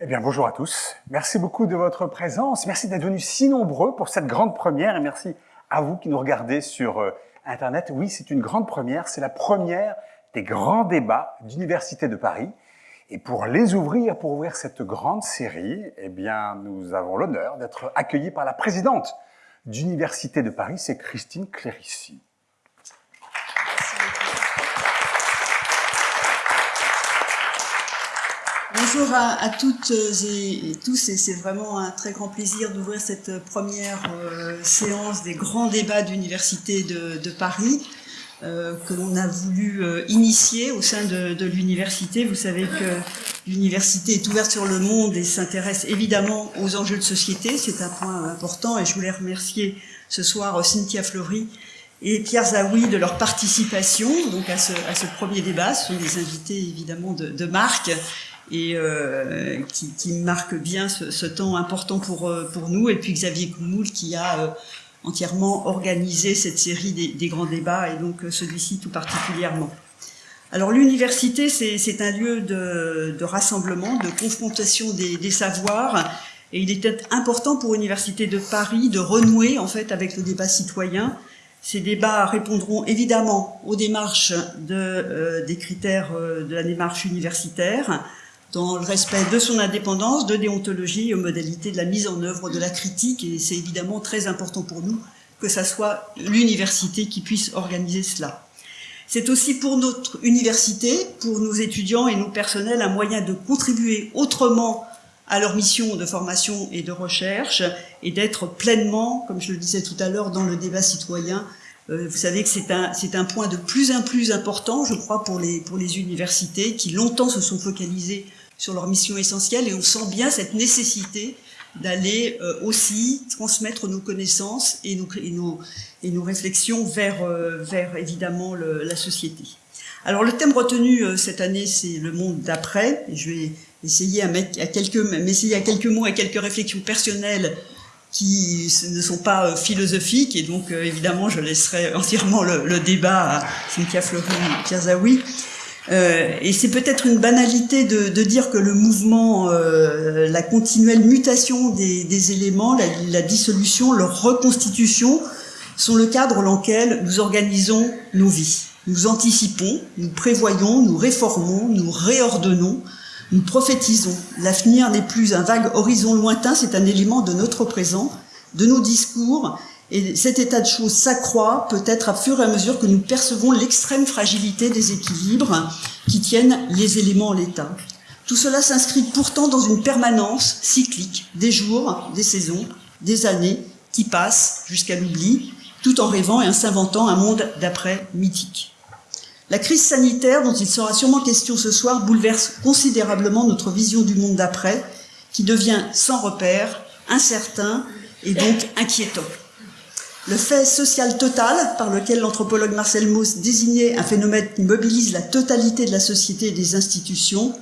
Eh bien, bonjour à tous. Merci beaucoup de votre présence. Merci d'être venus si nombreux pour cette grande première et merci à vous qui nous regardez sur euh, Internet. Oui, c'est une grande première. C'est la première des grands débats d'Université de Paris. Et pour les ouvrir, pour ouvrir cette grande série, eh bien, nous avons l'honneur d'être accueillis par la présidente d'Université de Paris, c'est Christine Clérici. Bonjour à, toutes et, tous, et c'est vraiment un très grand plaisir d'ouvrir cette première euh, séance des grands débats d'Université de, Paris. Euh, que l'on a voulu euh, initier au sein de, l'université. Vous savez que l'université est ouverte sur le monde et s'intéresse évidemment aux enjeux de société. C'est un point important et je voulais remercier ce soir Cynthia Fleury et Pierre Zawi de leur participation donc à ce, premier débat. Ce sont des invités évidemment de, marque et euh, qui, qui marquent bien ce, temps important pour, pour nous. Et puis Xavier Coumoul qui a entièrement organisé cette série des, grands débats et donc euh, celui-ci tout particulièrement. Alors l'université, c'est un lieu de, rassemblement, de confrontation des, savoirs et il était important pour l'Université de Paris de renouer en fait avec le débat citoyen. Ces débats répondront évidemment aux démarches de, euh, des critères euh, de la démarche universitaire, dans le respect de son indépendance, de déontologie et aux modalités de la mise en œuvre de la critique. Et c'est évidemment très important pour nous que ça soit l'université qui puisse organiser cela. C'est aussi pour notre université, pour nos étudiants et nos personnels, un moyen de contribuer autrement à leur mission de formation et de recherche et d'être pleinement, comme je le disais tout à l'heure, dans le débat citoyen. Euh, vous savez que c'est un, un point de plus en plus important, je crois, pour les, pour les universités qui longtemps se sont focalisées sur leur mission essentielle et on sent bien cette nécessité d'aller euh, aussi transmettre nos connaissances et nos, et nos, et nos réflexions vers, euh, vers évidemment la société. Alors le thème retenu euh, cette année, c'est le monde d'après. Je vais essayer à à quelques, m'essayer à quelques mots et quelques réflexions personnelles qui ne sont pas philosophiques et donc évidemment je laisserai entièrement le, le débat à Cynthia Fleury Zawi. Euh, et c'est peut-être une banalité de, de, dire que le mouvement, euh, la continuelle mutation des, des éléments, la, la, dissolution, leur reconstitution, sont le cadre dans lequel nous organisons nos vies. Nous anticipons, nous prévoyons, nous réformons, nous réordonnons, nous prophétisons. L'avenir n'est plus un vague horizon lointain, c'est un élément de notre présent, de nos discours et cet état de choses s'accroît peut-être à fur et à mesure que nous percevons l'extrême fragilité des équilibres qui tiennent les éléments en l'état. Tout cela s'inscrit pourtant dans une permanence cyclique des jours, des saisons, des années qui passent jusqu'à l'oubli, tout en rêvant et en s'inventant un monde d'après mythique. La crise sanitaire dont il sera sûrement question ce soir bouleverse considérablement notre vision du monde d'après, qui devient sans repère, incertain et donc inquiétant. Le fait social total, par lequel l'anthropologue Marcel Mauss désignait un phénomène qui mobilise la totalité de la société et des institutions,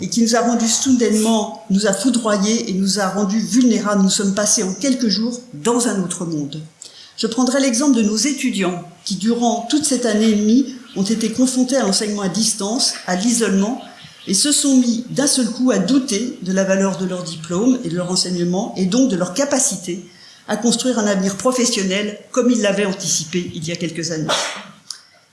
et qui nous a rendus soudainement, nous a foudroyés et nous a rendus vulnérables. Nous sommes passés en quelques jours dans un autre monde. Je prendrai l'exemple de nos étudiants qui, durant toute cette année et demie, ont été confrontés à l'enseignement à distance, à l'isolement, et se sont mis d'un seul coup à douter de la valeur de leur diplôme et de leur enseignement, et donc de leur capacité à construire un avenir professionnel comme il l'avait anticipé il y a quelques années.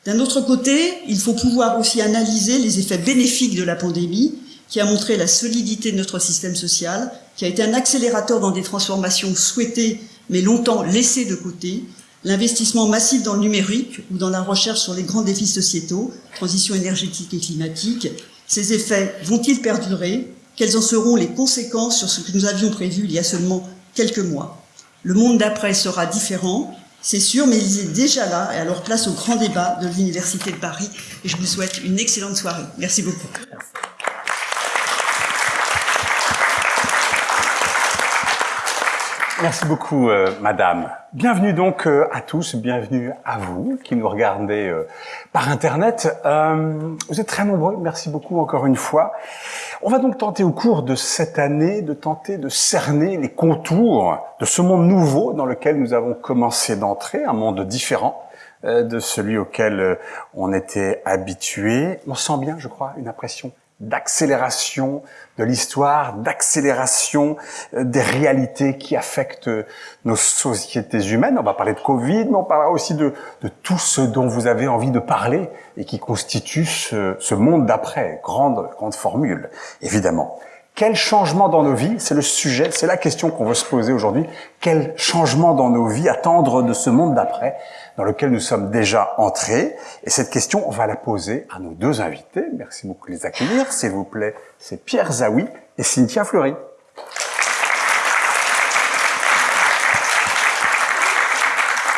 D'un autre côté, il faut pouvoir aussi analyser les effets bénéfiques de la pandémie qui a montré la solidité de notre système social, qui a été un accélérateur dans des transformations souhaitées mais longtemps laissées de côté, l'investissement massif dans le numérique ou dans la recherche sur les grands défis sociétaux, transition énergétique et climatique, ces effets vont-ils perdurer? Quelles en seront les conséquences sur ce que nous avions prévu il y a seulement quelques mois? Le monde d'après sera différent, c'est sûr, mais il est déjà là, et alors place au grand débat de l'Université de Paris, et je vous souhaite une excellente soirée. Merci beaucoup. Beaucoup, euh, Madame. Bienvenue donc euh, à tous, bienvenue à vous qui nous regardez euh, par Internet. vous êtes très nombreux, merci beaucoup encore une fois. On va donc tenter au cours de cette année de tenter de cerner les contours de ce monde nouveau dans lequel nous avons commencé d'entrer, un monde différent de celui auquel on était habitué. On sent bien, je crois, une impression d'accélération de l'histoire, d'accélération euh, des réalités qui affectent nos sociétés humaines. On va parler de Covid, mais on parlera aussi de, de tout ce dont vous avez envie de parler et qui constitue ce, ce monde d'après. Grande, grande formule, évidemment. Quel changement dans nos vies C'est le sujet, c'est la question qu'on veut se poser aujourd'hui. Quel changement dans nos vies attendre de ce monde d'après? Dans lequel nous sommes déjà entrés Et cette question, on va la poser à nos deux invités. Merci beaucoup de les accueillir. S'il vous plaît, c'est Pierre Zawi et Cynthia Fleury.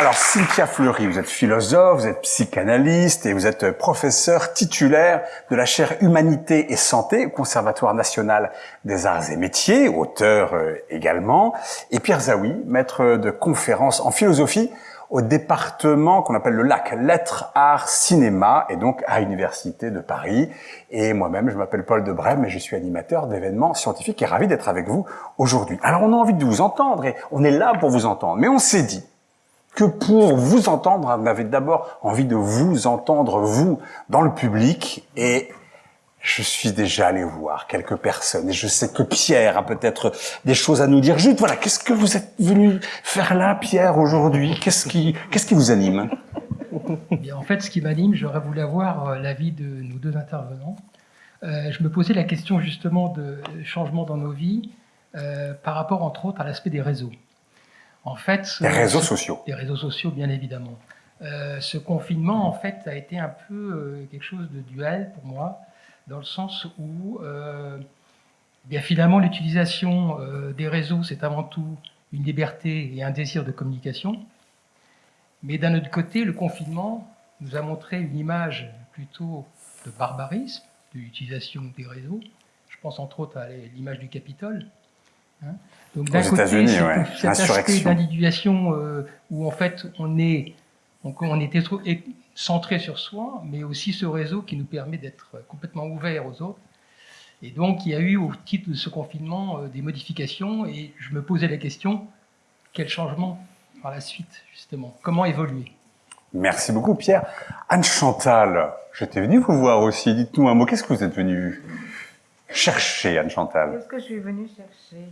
Alors, Cynthia Fleury, vous êtes philosophe, vous êtes psychanalyste et vous êtes professeur titulaire de la chaire Humanité et Santé au Conservatoire national des arts et métiers, auteur euh, également. Et Pierre Zawi, maître de conférences en philosophie au département qu'on appelle le LAC, Lettres, Arts, Cinéma, et donc à l'Université de Paris. Et moi-même, je m'appelle Paul de Brême et je suis animateur d'événements scientifiques et ravi d'être avec vous aujourd'hui. Alors on a envie de vous entendre et on est là pour vous entendre, mais on s'est dit, que pour vous entendre, on avait d'abord envie de vous entendre, vous, dans le public, et je suis déjà allé voir quelques personnes, et je sais que Pierre a peut-être des choses à nous dire. Juste, voilà, qu'est-ce que vous êtes venu faire là, Pierre, aujourd'hui? Qu'est-ce qui, qu'est-ce qui vous anime? Bien, En fait, ce qui m'anime, j'aurais voulu avoir euh, l'avis de nos deux intervenants. Euh, je me posais la question justement de changement dans nos vies, euh, par rapport, entre autres, à l'aspect des réseaux. En fait, les réseaux sociaux. Les réseaux sociaux, bien évidemment. Euh, ce confinement, en fait, a été un peu quelque chose de duel pour moi, dans le sens où, euh, bien finalement, l'utilisation euh, des réseaux, c'est avant tout une liberté et un désir de communication. Mais d'un autre côté, le confinement nous a montré une image plutôt de barbarisme, de l'utilisation des réseaux. Je pense entre autres à l'image du Capitole. Hein donc d'un côté, cet aspect d'individuation euh, où en fait on est, on, on était trop centré sur soi, mais aussi ce réseau qui nous permet d'être complètement ouvert aux autres. Et donc il y a eu au titre de ce confinement euh, des modifications et je me posais la question quel changement par la suite justement? Comment évoluer? Merci beaucoup Pierre. Anne Chantal, j'étais venu vous voir aussi. Dites-nous un mot. Qu'est-ce que vous êtes venu chercher, Anne Chantal? Qu'est-ce que je suis venue chercher?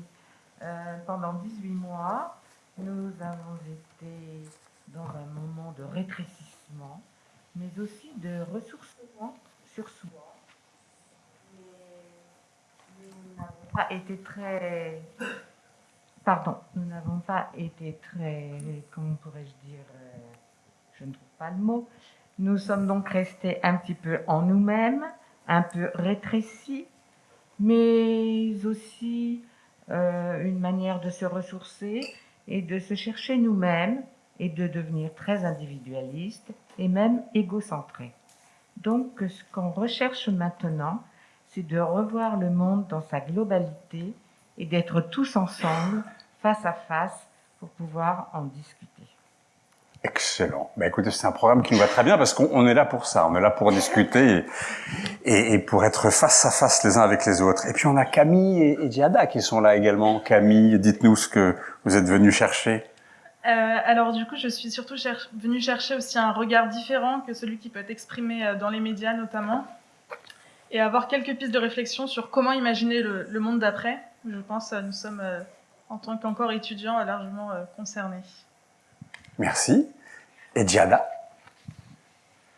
Euh, pendant 18 mois, nous avons été dans un moment de rétrécissement, mais aussi de ressourcement sur soi. Nous n'avons pas été très... Pardon, nous n'avons pas été très... Comment pourrais-je dire euh, Je ne trouve pas le mot. Nous sommes donc restés un petit peu en nous-mêmes, un peu rétrécis, mais aussi euh, une manière de se ressourcer et de se chercher nous-mêmes et de devenir très individualiste et même égocentré. Donc ce qu'on recherche maintenant, c'est de revoir le monde dans sa globalité et d'être tous ensemble, face à face, pour pouvoir en discuter. Excellent. Ben écoutez, c'est un programme qui nous va très bien parce qu'on est là pour ça. On est là pour discuter et, pour être face à face les uns avec les autres. Et puis on a Camille et, et Giada qui sont là également. Camille, dites-nous ce que vous êtes venu chercher. Euh, alors du coup, je suis surtout cher venue chercher aussi un regard différent que celui qui peut être exprimé euh, dans les médias notamment, et avoir quelques pistes de réflexion sur comment imaginer le, le monde d'après. Je pense que euh, nous sommes, euh, en tant qu'encore étudiants, largement euh, concernés. Merci. Et Giada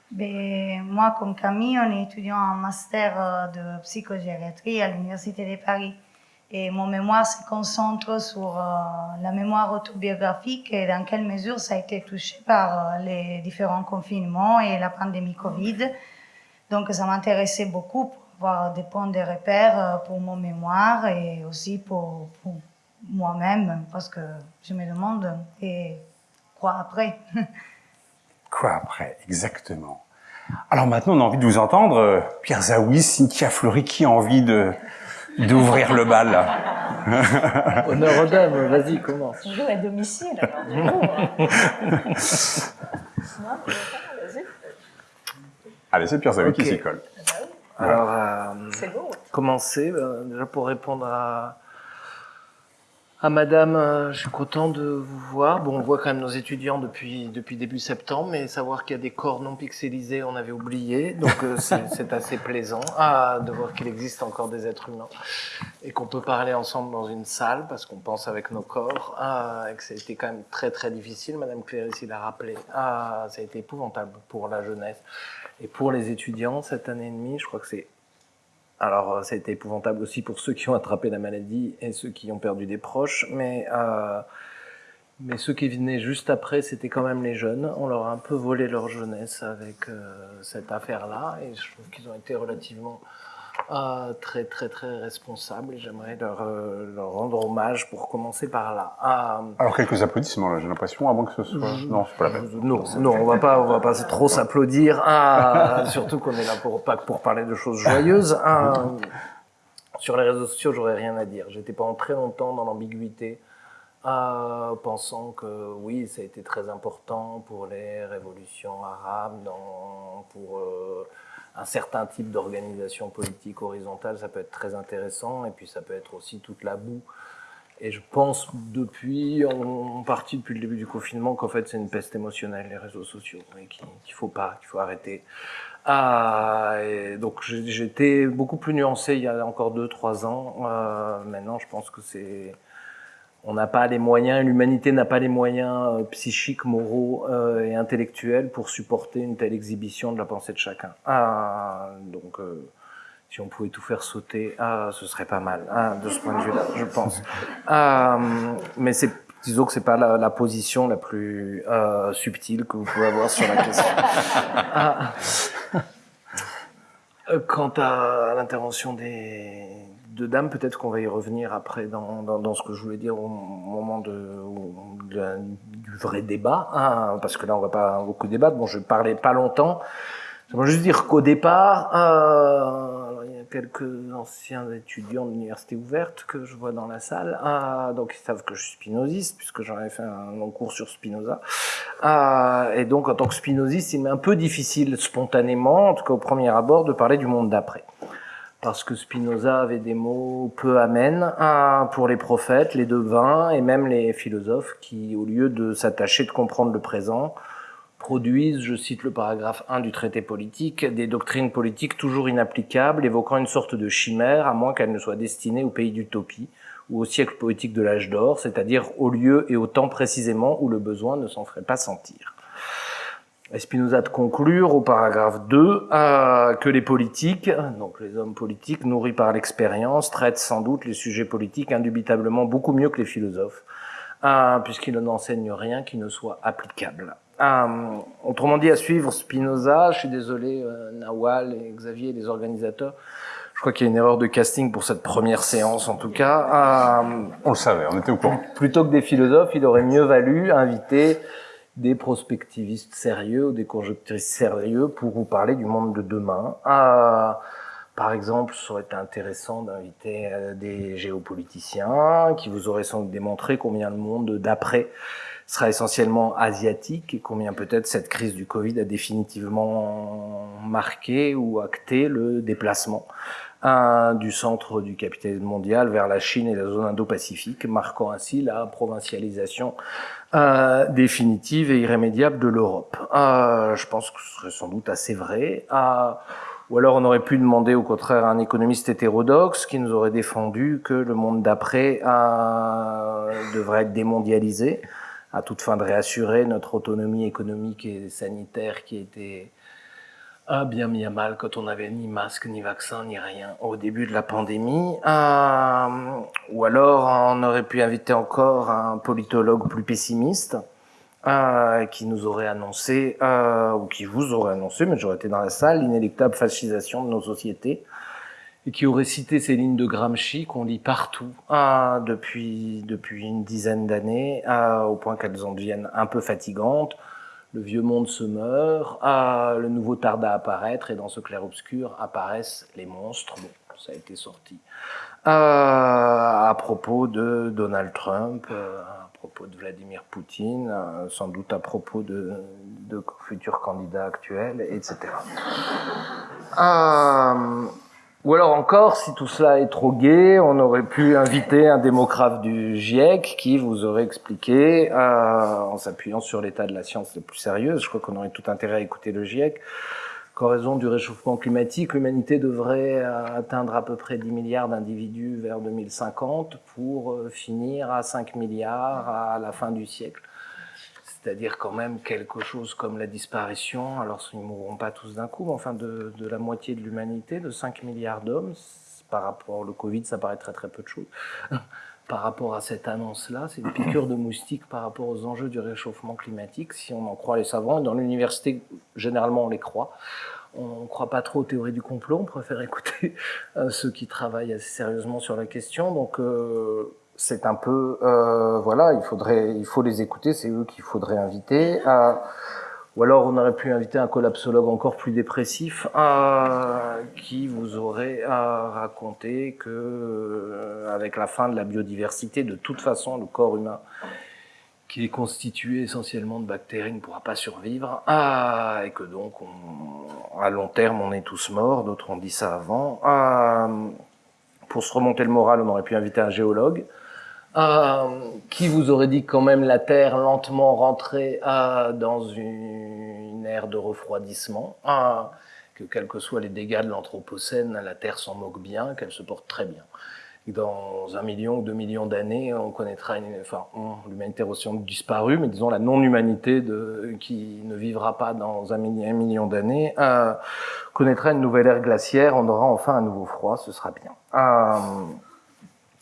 ben, Moi, comme Camille, on est étudiant en master de psychogériatrie à l'Université de Paris. Et mon mémoire se concentre sur euh, la mémoire autobiographique et dans quelle mesure ça a été touché par euh, les différents confinements et la pandémie Covid. Donc ça m'intéressait beaucoup pour avoir des points de repère pour mon mémoire et aussi pour, pour moi-même parce que je me demande et Quoi après? Quoi après, exactement. Alors maintenant, on a envie de vous entendre. Pierre Zawi, Cynthia Fleury, qui a envie de d'ouvrir le bal Honneur aux dames, vas-y, commence. On joue à domicile. Allez, c'est Pierre Zawi okay. qui s'y colle. Alors, euh, commencer, euh, déjà pour répondre à, Ah madame, euh, je suis content de vous voir. Bon, on voit quand même nos étudiants depuis depuis début septembre, mais savoir qu'il y a des corps non pixelisés, on avait oublié. Donc euh, c'est assez plaisant ah, de voir qu'il existe encore des êtres humains et qu'on peut parler ensemble dans une salle parce qu'on pense avec nos corps. Ah, et que ça a été quand même très très difficile. Madame Clérici l'a rappelé. Ah, ça a été épouvantable pour la jeunesse et pour les étudiants cette année et demie. Je crois que c'est alors, euh, ça a été épouvantable aussi pour ceux qui ont attrapé la maladie et ceux qui ont perdu des proches, mais, euh, ceux qui venaient juste après, c'était quand même les jeunes. On leur a un peu volé leur jeunesse avec euh, cette affaire-là, et je trouve qu'ils ont été relativement euh, très très très responsables, et j'aimerais leur, euh, leur rendre hommage pour commencer par là. Euh, Alors quelques applaudissements là, j'ai l'impression, avant que ce soit. Non, c'est pas la peine. non, non, on va pas, on va pas trop s'applaudir. Ah, surtout qu'on est là pour pas pour parler de choses joyeuses. Ah, sur les réseaux sociaux, j'aurais rien à dire. J'étais pendant très longtemps dans l'ambiguïté, ah, pensant que oui, ça a été très important pour les révolutions arabes, dans, pour euh, un certain type d'organisation politique horizontale, ça peut être très intéressant, et puis ça peut être aussi toute la boue. Et je pense depuis, en, partie depuis le début du confinement, qu'en fait c'est une peste émotionnelle, les réseaux sociaux, et qu'il qu'il faut pas, qu'il faut arrêter. Ah, donc j'étais beaucoup plus nuancé il y a encore deux, trois ans. Euh, maintenant, je pense que c'est, on n'a pas les moyens, l'humanité n'a pas les moyens euh, psychiques, moraux euh, et intellectuels pour supporter une telle exhibition de la pensée de chacun. Ah, donc euh, si on pouvait tout faire sauter, ah, ce serait pas mal, ah, de ce point de vue-là, je pense. Ah, mais c'est, disons que c'est pas la, la position la plus euh, subtile que vous pouvez avoir sur la question. Ah. Euh, Quant à l'intervention des deux dames, peut-être qu'on va y revenir après dans, dans, dans ce que je voulais dire au moment de, de du vrai débat, hein, parce que là on va pas beaucoup débattre. Bon, je parlais pas longtemps. J'aimerais juste dire qu'au départ, euh, il y a quelques anciens étudiants de l'université ouverte que je vois dans la salle, euh, donc ils savent que je suis spinoziste puisque j'en ai fait un long cours sur Spinoza. Euh, et donc en tant que spinoziste, il m'est un peu difficile spontanément, en tout cas au premier abord, de parler du monde d'après. Parce que Spinoza avait des mots peu amènes pour les prophètes, les devins et même les philosophes qui, au lieu de s'attacher de comprendre le présent, produisent, je cite le paragraphe 1 du traité politique, des doctrines politiques toujours inapplicables, évoquant une sorte de chimère, à moins qu'elles ne soient destinées au pays d'utopie ou au siècle poétique de l'âge d'or, c'est-à-dire au lieu et au temps précisément où le besoin ne s'en ferait pas sentir. Et Spinoza de conclure au paragraphe 2 euh, que les politiques, donc les hommes politiques nourris par l'expérience, traitent sans doute les sujets politiques indubitablement beaucoup mieux que les philosophes, euh, puisqu'ils n'enseignent rien qui ne soit applicable. Euh, autrement dit, à suivre Spinoza, je suis désolé, euh, Nawal et Xavier, les organisateurs, je crois qu'il y a une erreur de casting pour cette première séance en tout cas. On le savait, on était au courant. plutôt que des philosophes, il aurait mieux valu inviter des prospectivistes sérieux ou des conjecturistes sérieux pour vous parler du monde de demain. Ah, par exemple, ça aurait été intéressant d'inviter euh, des géopoliticiens qui vous auraient sans doute démontré combien le monde d'après sera essentiellement asiatique et combien peut-être cette crise du Covid a définitivement marqué ou acté le déplacement du centre du capitalisme mondial vers la Chine et la zone Indo-Pacifique, marquant ainsi la provincialisation euh, définitive et irrémédiable de l'Europe. Euh, je pense que ce serait sans doute assez vrai. Euh, ou alors on aurait pu demander au contraire à un économiste hétérodoxe qui nous aurait défendu que le monde d'après devrait être démondialisé à toute fin de réassurer notre autonomie économique et sanitaire qui était a bien mis à mal quand on n'avait ni masque, ni vaccin, ni rien au début de la pandémie. Euh, ou alors on aurait pu inviter encore un politologue plus pessimiste euh, qui nous aurait annoncé, euh, ou qui vous aurait annoncé, mais j'aurais été dans la salle, l'inéluctable fascisation de nos sociétés, et qui aurait cité ces lignes de Gramsci qu'on lit partout euh, depuis, depuis une dizaine d'années, au point qu'elles en deviennent un peu fatigantes le vieux monde se meurt, ah, le nouveau tarde à apparaître, et dans ce clair-obscur apparaissent les monstres. Bon, ça a été sorti. Euh, à propos de Donald Trump, euh, à propos de Vladimir Poutine, euh, sans doute à propos de, de futurs candidats actuels, etc. Ou alors encore, si tout cela est trop gai, on aurait pu inviter un démographe du GIEC qui vous aurait expliqué, euh, en s'appuyant sur l'état de la science le plus sérieuse, je crois qu'on aurait tout intérêt à écouter le GIEC, qu'en raison du réchauffement climatique, l'humanité devrait euh, atteindre à peu près 10 milliards d'individus vers 2050 pour euh, finir à 5 milliards à la fin du siècle c'est-à-dire quand même quelque chose comme la disparition, alors ils ne mourront pas tous d'un coup, mais enfin de, la moitié de l'humanité, de 5 milliards d'hommes, par rapport au Covid, ça paraît très très peu de choses. par rapport à cette annonce-là, c'est une piqûre de moustique par rapport aux enjeux du réchauffement climatique, si on en croit les savants. Dans l'université, généralement, on les croit. On ne croit pas trop aux théories du complot, on préfère écouter euh, ceux qui travaillent assez sérieusement sur la question. Donc, euh, c'est un peu euh, voilà, il faudrait, il faut les écouter, c'est eux qu'il faudrait inviter. Euh, ou alors on aurait pu inviter un collapsologue encore plus dépressif euh, qui vous aurait raconté que avec la fin de la biodiversité, de toute façon, le corps humain qui est constitué essentiellement de bactéries ne pourra pas survivre et que donc à long terme on est tous morts. D'autres ont dit ça avant. pour se remonter le moral, on aurait pu inviter un géologue euh, qui vous aurait dit quand même la Terre lentement rentrait euh, dans une, ère de refroidissement, euh, que quels que soient les dégâts de l'Anthropocène, la Terre s'en moque bien, qu'elle se porte très bien. dans un million ou deux millions d'années, on connaîtra une, enfin, l'humanité aura disparu, mais disons la non-humanité qui ne vivra pas dans un, million d'années, euh, connaîtra une nouvelle ère glaciaire, on aura enfin un nouveau froid, ce sera bien.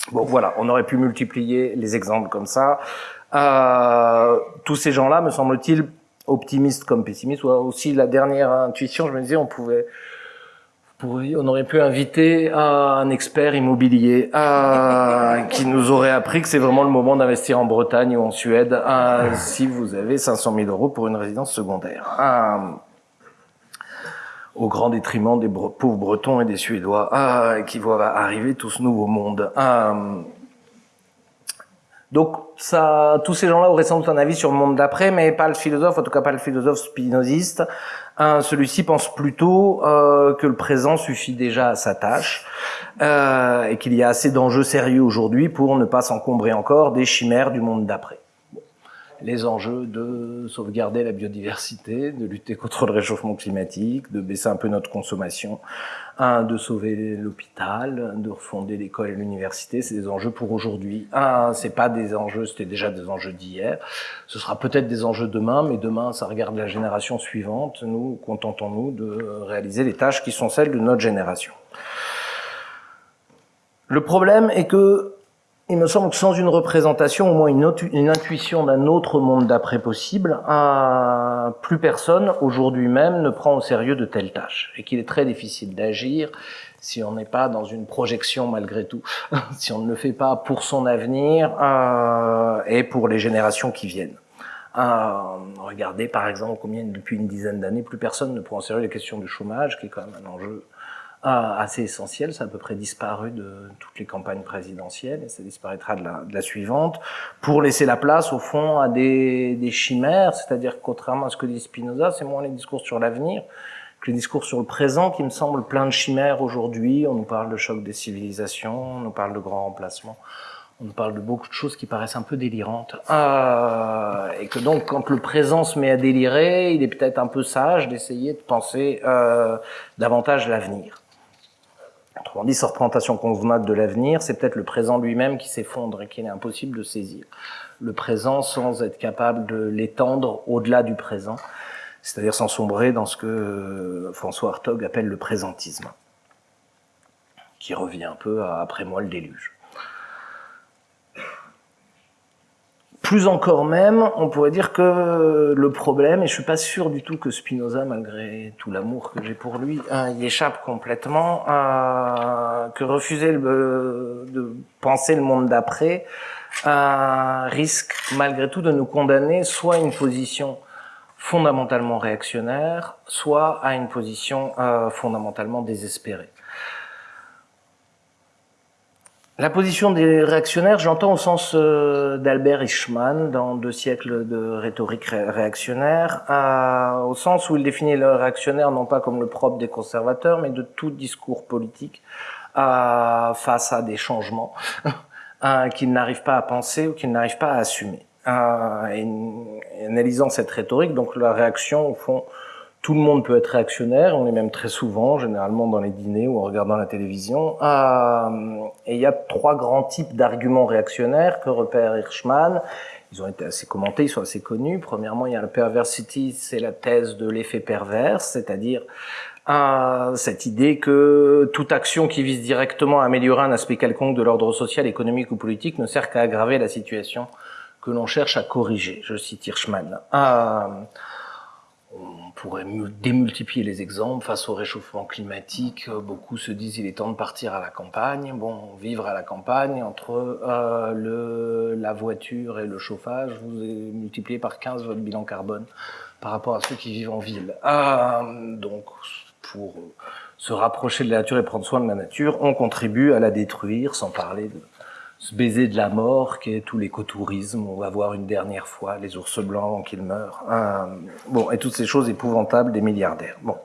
Euh, Bon, voilà, on aurait pu multiplier les exemples comme ça. Euh, tous ces gens-là, me semble-t-il, optimistes comme pessimistes, ou aussi la dernière intuition, je me disais, on pouvait, on aurait pu inviter un expert immobilier euh, qui nous aurait appris que c'est vraiment le moment d'investir en Bretagne ou en Suède euh, si vous avez 500 000 euros pour une résidence secondaire. Au grand détriment des pauvres Bretons et des Suédois ah, qui voient arriver tout ce nouveau monde. Ah, donc, ça, tous ces gens-là auraient sans doute un avis sur le monde d'après, mais pas le philosophe, en tout cas pas le philosophe spinoziste. Celui-ci pense plutôt euh, que le présent suffit déjà à sa tâche euh, et qu'il y a assez d'enjeux sérieux aujourd'hui pour ne pas s'encombrer encore des chimères du monde d'après les enjeux de sauvegarder la biodiversité, de lutter contre le réchauffement climatique, de baisser un peu notre consommation, un, de sauver l'hôpital, de refonder l'école et l'université, c'est des enjeux pour aujourd'hui. Un, c'est pas des enjeux, c'était déjà des enjeux d'hier. Ce sera peut-être des enjeux demain, mais demain, ça regarde la génération suivante. Nous, contentons-nous de réaliser les tâches qui sont celles de notre génération. Le problème est que il me semble que sans une représentation, au moins une, intuition d'un autre monde d'après possible, plus personne aujourd'hui même ne prend au sérieux de telles tâches et qu'il est très difficile d'agir si on n'est pas dans une projection malgré tout, si on ne le fait pas pour son avenir euh, et pour les générations qui viennent. Euh, regardez par exemple combien depuis une dizaine d'années plus personne ne prend au sérieux les questions du chômage, qui est quand même un enjeu assez essentiel, ça a à peu près disparu de toutes les campagnes présidentielles et ça disparaîtra de la, de la suivante, pour laisser la place au fond à des, des chimères, c'est-à-dire contrairement à ce que dit Spinoza, c'est moins les discours sur l'avenir que les discours sur le présent qui me semblent plein de chimères aujourd'hui. On nous parle de choc des civilisations, on nous parle de grands remplacements, on nous parle de beaucoup de choses qui paraissent un peu délirantes. Euh, et que donc, quand le présent se met à délirer, il est peut-être un peu sage d'essayer de penser euh, davantage l'avenir. Autrement dit, cette représentation convenable de l'avenir, c'est peut-être le présent lui-même qui s'effondre et qu'il est impossible de saisir. Le présent sans être capable de l'étendre au-delà du présent, c'est-à-dire sans sombrer dans ce que François Hartog appelle le présentisme, qui revient un peu après moi le déluge. Plus encore même, on pourrait dire que le problème, et je suis pas sûr du tout que Spinoza, malgré tout l'amour que j'ai pour lui, hein, y échappe complètement, que refuser de penser le monde d'après risque malgré tout de nous condamner soit à une position fondamentalement réactionnaire, soit à une position euh, fondamentalement désespérée. La position des réactionnaires, j'entends au sens euh, d'Albert Eichmann dans Deux siècles de rhétorique réactionnaire, au sens où il définit le réactionnaire non pas comme le propre des conservateurs, mais de tout discours politique face à des changements qu'ils n'arrivent pas à penser ou qu'ils n'arrivent pas à assumer. Et, analysant cette rhétorique, donc la réaction, au fond, tout le monde peut être réactionnaire, on est même très souvent, généralement dans les dîners ou en regardant la télévision. Euh, et il y a trois grands types d'arguments réactionnaires que repère Hirschman. Ils ont été assez commentés, ils sont assez connus. Premièrement, il y a le perversity, c'est la thèse de l'effet pervers, c'est-à-dire euh, cette idée que toute action qui vise directement à améliorer un aspect quelconque de l'ordre social, économique ou politique ne sert qu'à aggraver la situation que l'on cherche à corriger. Je cite Hirschman. Euh, pourrait démultiplier les exemples. Face au réchauffement climatique, euh, beaucoup se disent il est temps de partir à la campagne. Bon, vivre à la campagne, entre euh, le, la voiture et le chauffage, vous multipliez par 15 votre bilan carbone par rapport à ceux qui vivent en ville. Euh, donc, pour se rapprocher de la nature et prendre soin de la nature, on contribue à la détruire, sans parler de ce baiser de la mort qui est tout l'écotourisme, on va voir une dernière fois les ours blancs qu'ils meurent. Euh, bon, et toutes ces choses épouvantables des milliardaires. Bon.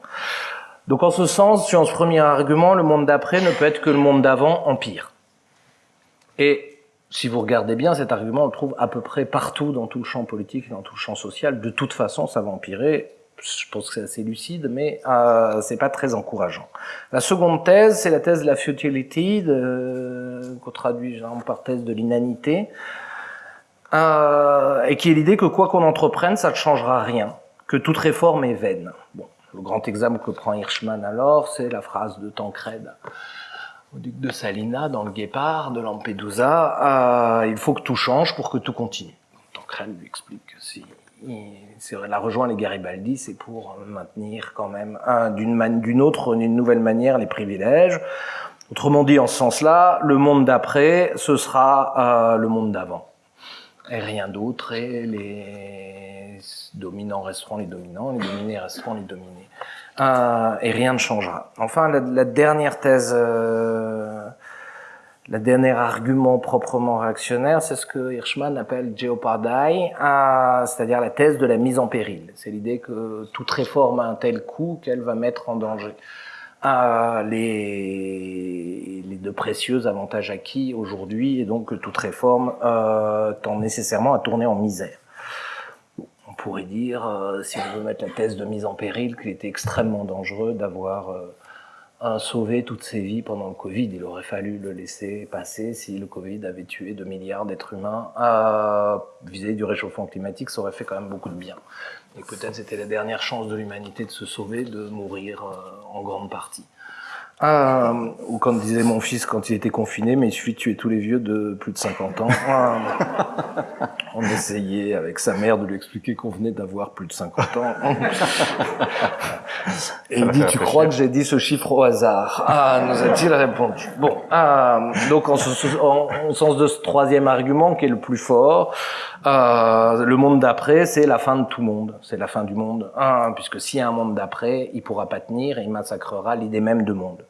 Donc en ce sens, sur ce premier argument, le monde d'après ne peut être que le monde d'avant en pire. Et si vous regardez bien, cet argument, on le trouve à peu près partout dans tout le champ politique, dans tout le champ social. De toute façon, ça va empirer je pense que c'est assez lucide, mais euh, c'est pas très encourageant. La seconde thèse, c'est la thèse de la futility, qu'on traduit genre par thèse de l'inanité, euh, et qui est l'idée que quoi qu'on entreprenne, ça ne changera rien, que toute réforme est vaine. Le grand exemple que prend Hirschman alors, c'est la phrase de Tancred au duc de Salina dans le Guépard de Lampedusa, euh, il faut que tout change pour que tout continue. Tancred lui explique que si la rejoint les Garibaldi, c'est pour maintenir quand même d'une autre, d'une nouvelle manière les privilèges. Autrement dit, en ce sens-là, le monde d'après, ce sera euh, le monde d'avant. Et rien d'autre, et les dominants resteront les dominants, les dominés resteront les dominés. Euh, et rien ne changera. Enfin, la, dernière thèse euh, le dernier argument proprement réactionnaire, c'est ce que Hirschman appelle Geopardai, euh, c'est-à-dire la thèse de la mise en péril. C'est l'idée que toute réforme a un tel coût qu'elle va mettre en danger euh, les, les de précieux avantages acquis aujourd'hui, et donc que toute réforme euh, tend nécessairement à tourner en misère. On pourrait dire, si on veut mettre la thèse de mise en péril, qu'il était extrêmement dangereux d'avoir a sauvé toutes ces vies pendant le Covid. Il aurait fallu le laisser passer si le Covid avait tué 2 milliards d'êtres humains. À viser du réchauffement climatique, ça aurait fait quand même beaucoup de bien. Et peut-être c'était la dernière chance de l'humanité de se sauver, de mourir euh, en grande partie. Euh, ou comme disait mon fils quand il était confiné, mais il suffit de tuer tous les vieux de plus de 50 ans. On essayait avec sa mère de lui expliquer qu'on venait d'avoir plus de 50 ans. Et il dit, tu crois que j'ai dit ce chiffre au hasard? Ah, nous a-t-il répondu. Bon, euh, donc en, en, sens de ce troisième argument qui est le plus fort, euh, le monde d'après, c'est la fin de tout monde. C'est la fin du monde. Puisque s'il y a un monde d'après, il pourra pas tenir et il massacrera l'idée même de monde.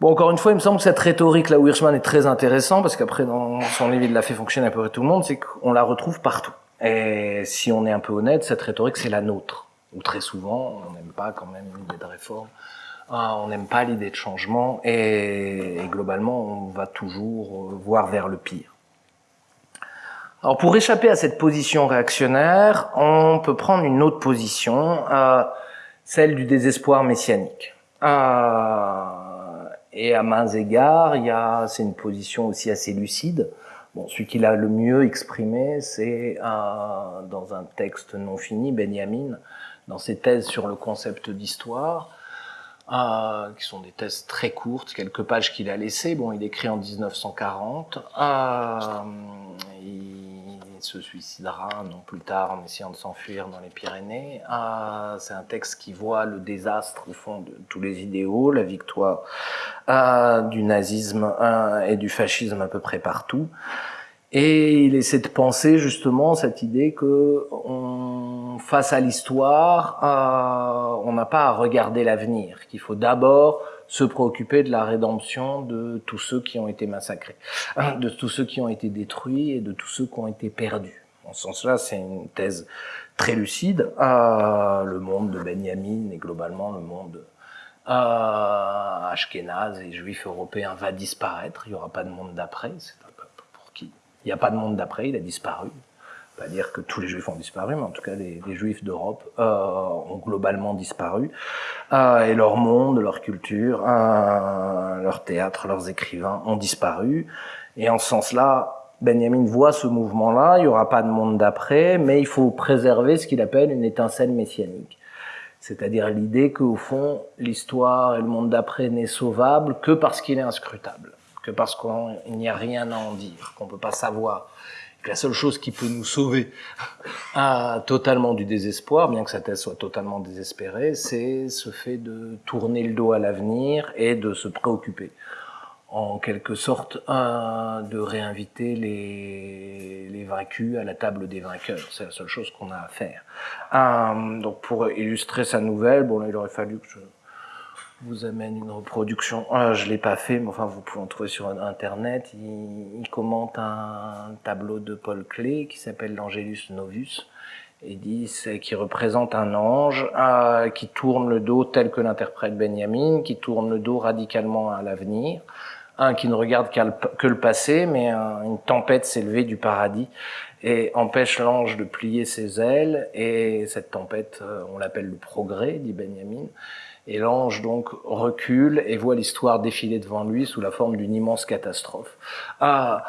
Bon, encore une fois, il me semble que cette rhétorique là où Hirschman est très intéressant, parce qu'après, dans son livre, il l'a fait fonctionner à peu près tout le monde, c'est qu'on la retrouve partout. Et si on est un peu honnête, cette rhétorique, c'est la nôtre. Ou très souvent, on n'aime pas quand même l'idée de réforme. Ah, on n'aime pas l'idée de changement et, globalement, on va toujours voir vers le pire. Alors pour échapper à cette position réactionnaire, on peut prendre une autre position, euh, celle du désespoir messianique. Euh, et à mains égards, il y a, c'est une position aussi assez lucide. Bon, celui qui l'a le mieux exprimé, c'est euh, dans un texte non fini, Benjamin, dans ses thèses sur le concept d'histoire, qui sont des thèses très courtes, quelques pages qu'il a laissées. Bon, il écrit en 1940. Euh, il se suicidera non plus tard en essayant de s'enfuir dans les Pyrénées. Euh, c'est un texte qui voit le désastre au fond de tous les idéaux, la victoire euh, du nazisme euh, et du fascisme à peu près partout. Et il essaie de penser justement cette idée que on, face à l'histoire, on n'a pas à regarder l'avenir, qu'il faut d'abord se préoccuper de la rédemption de tous ceux qui ont été massacrés, de tous ceux qui ont été détruits et de tous ceux qui ont été perdus. En ce sens-là, c'est une thèse très lucide. Euh, le monde de Benjamin et globalement le monde euh, ashkénaze et juif européen va disparaître. Il n'y aura pas de monde d'après. C'est un peuple pour qui il n'y a pas de monde d'après. Il a disparu. Pas dire que tous les juifs ont disparu, mais en tout cas les, juifs d'Europe euh, ont globalement disparu. Euh, et leur monde, leur culture, euh, leur théâtre, leurs écrivains ont disparu. Et en ce sens-là, Benjamin voit ce mouvement-là, il n'y aura pas de monde d'après, mais il faut préserver ce qu'il appelle une étincelle messianique. C'est-à-dire l'idée qu'au fond, l'histoire et le monde d'après n'est sauvable que parce qu'il est inscrutable, que parce qu'il n'y a rien à en dire, qu'on ne peut pas savoir, la seule chose qui peut nous sauver ah, totalement du désespoir, bien que sa thèse soit totalement désespérée, c'est ce fait de tourner le dos à l'avenir et de se préoccuper en quelque sorte euh, de réinviter les, les vaincus à la table des vainqueurs. C'est la seule chose qu'on a à faire. Euh, donc pour illustrer sa nouvelle, bon là il aurait fallu que je vous amène une reproduction. Ah, je l'ai pas fait, mais enfin vous pouvez en trouver sur internet. Il, il commente un tableau de Paul Klee qui s'appelle l'Angelus Novus et dit qui représente un ange euh, qui tourne le dos tel que l'interprète Benjamin, qui tourne le dos radicalement à l'avenir, un qui ne regarde que le passé, mais une tempête s'est levée du paradis et empêche l'ange de plier ses ailes, et cette tempête, euh, on l'appelle le progrès, dit Benjamin, et l'ange donc recule et voit l'histoire défiler devant lui sous la forme d'une immense catastrophe. Ah,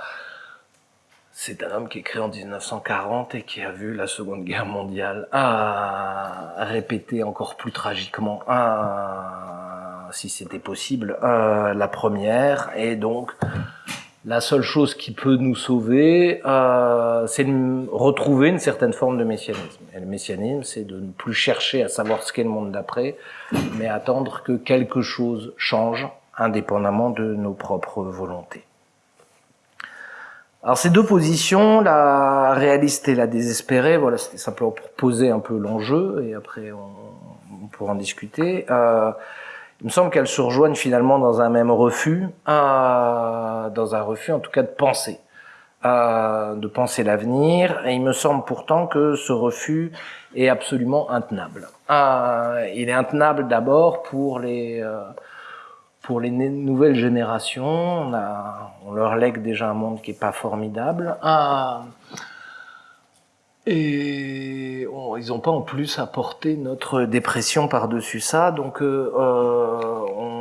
c'est un homme qui est créé en 1940 et qui a vu la Seconde Guerre mondiale. Ah, répéter encore plus tragiquement. Ah, si c'était possible. Euh, la première et donc la seule chose qui peut nous sauver euh, c'est de retrouver une certaine forme de messianisme et le messianisme c'est de ne plus chercher à savoir ce qu'est le monde d'après mais attendre que quelque chose change indépendamment de nos propres volontés alors ces deux positions, la réaliste et la désespérée, voilà, c'était simplement pour poser un peu l'enjeu et après on, pourra en discuter. Euh, il me semble qu'elles se rejoignent finalement dans un même refus, euh, dans un refus en tout cas de penser, euh, de penser l'avenir. Et il me semble pourtant que ce refus est absolument intenable. Euh, il est intenable d'abord pour les euh, pour les nouvelles générations, on, on, leur lègue déjà un monde qui est pas formidable. Et ils n'ont pas en plus apporté notre dépression par-dessus ça. Donc euh, euh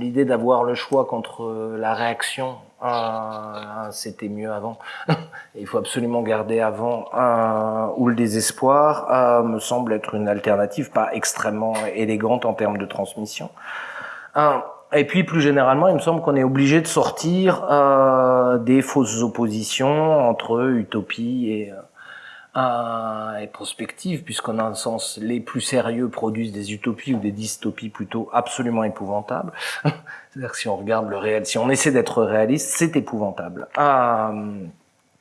l'idée d'avoir le choix contre la réaction, euh, c'était mieux avant. Il faut absolument garder avant euh, ou le désespoir euh, me semble être une alternative pas extrêmement élégante en termes de transmission. Et puis plus généralement, il me semble qu'on est obligé de sortir euh, des fausses oppositions entre utopie et, euh, et prospective, puisqu'en un sens, les plus sérieux produisent des utopies ou des dystopies plutôt absolument épouvantables. C'est-à-dire que si on regarde le réel, si on essaie d'être réaliste, c'est épouvantable. Euh,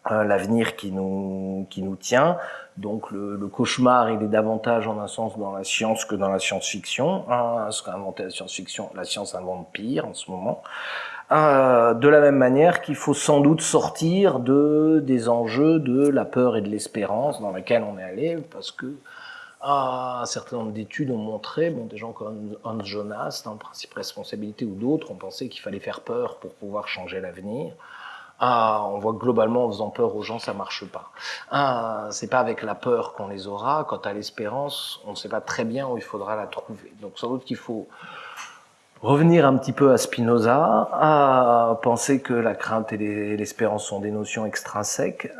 L'avenir qui nous qui nous tient, donc le, le, cauchemar, il est davantage en un sens dans la science que dans la science-fiction. Hein, ce qu'a inventé la science-fiction, la science invente pire en ce moment. Euh, de la même manière qu'il faut sans doute sortir de des enjeux de la peur et de l'espérance dans lesquels on est allé, parce que ah, un certain nombre d'études ont montré, bon, des gens comme Hans Jonas, dans le principe responsabilité ou d'autres, ont pensé qu'il fallait faire peur pour pouvoir changer l'avenir. Ah, on voit que globalement, en faisant peur aux gens, ça marche pas. Ah, c'est pas avec la peur qu'on les aura. Quant à l'espérance, on ne sait pas très bien où il faudra la trouver. Donc, sans doute qu'il faut revenir un petit peu à Spinoza, à penser que la crainte et l'espérance sont des notions extrinsèques,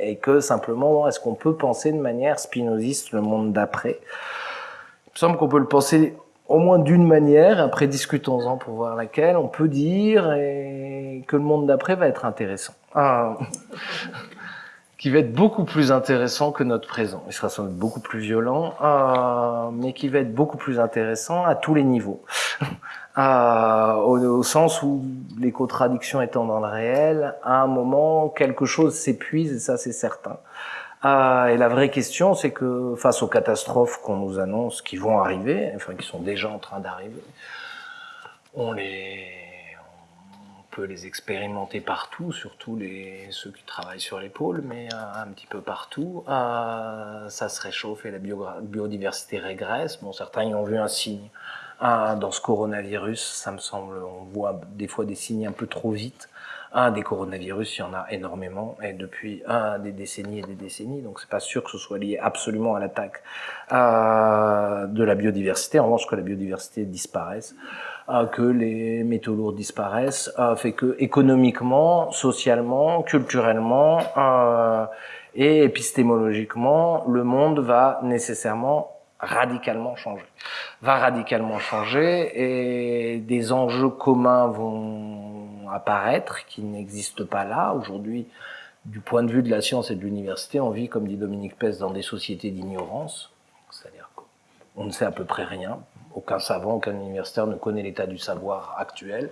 et que simplement, est-ce qu'on peut penser de manière spinoziste le monde d'après? Il me semble qu'on peut le penser au moins d'une manière, après discutons-en pour voir laquelle, on peut dire que le monde d'après va être intéressant. Ah. Qui va être beaucoup plus intéressant que notre présent. Il sera sans doute beaucoup plus violent, euh, mais qui va être beaucoup plus intéressant à tous les niveaux. euh, au, au, sens où les contradictions étant dans le réel, à un moment, quelque chose s'épuise, et ça c'est certain. Euh, et la vraie question, c'est que face aux catastrophes qu'on nous annonce qui vont arriver, enfin qui sont déjà en train d'arriver, on les, peut les expérimenter partout, surtout les ceux qui travaillent sur les pôles, mais euh, un petit peu partout. Euh, ça se réchauffe et la biodiversité régresse. Bon, certains y ont vu un signe. dans ce coronavirus, ça me semble, on voit des fois des signes un peu trop vite. Un des coronavirus, il y en a énormément, et depuis des décennies et des décennies, donc c'est pas sûr que ce soit lié absolument à l'attaque euh, de la biodiversité. En revanche, que la biodiversité disparaisse, que les métaux lourds disparaissent, fait que économiquement, socialement, culturellement euh, et épistémologiquement, le monde va nécessairement radicalement changer. Va radicalement changer et des enjeux communs vont apparaître, qui n'existe pas là. Aujourd'hui, du point de vue de la science et de l'université, on vit, comme dit Dominique Pes, dans des sociétés d'ignorance. C'est-à-dire qu'on ne sait à peu près rien. Aucun savant, aucun universitaire ne connaît l'état du savoir actuel.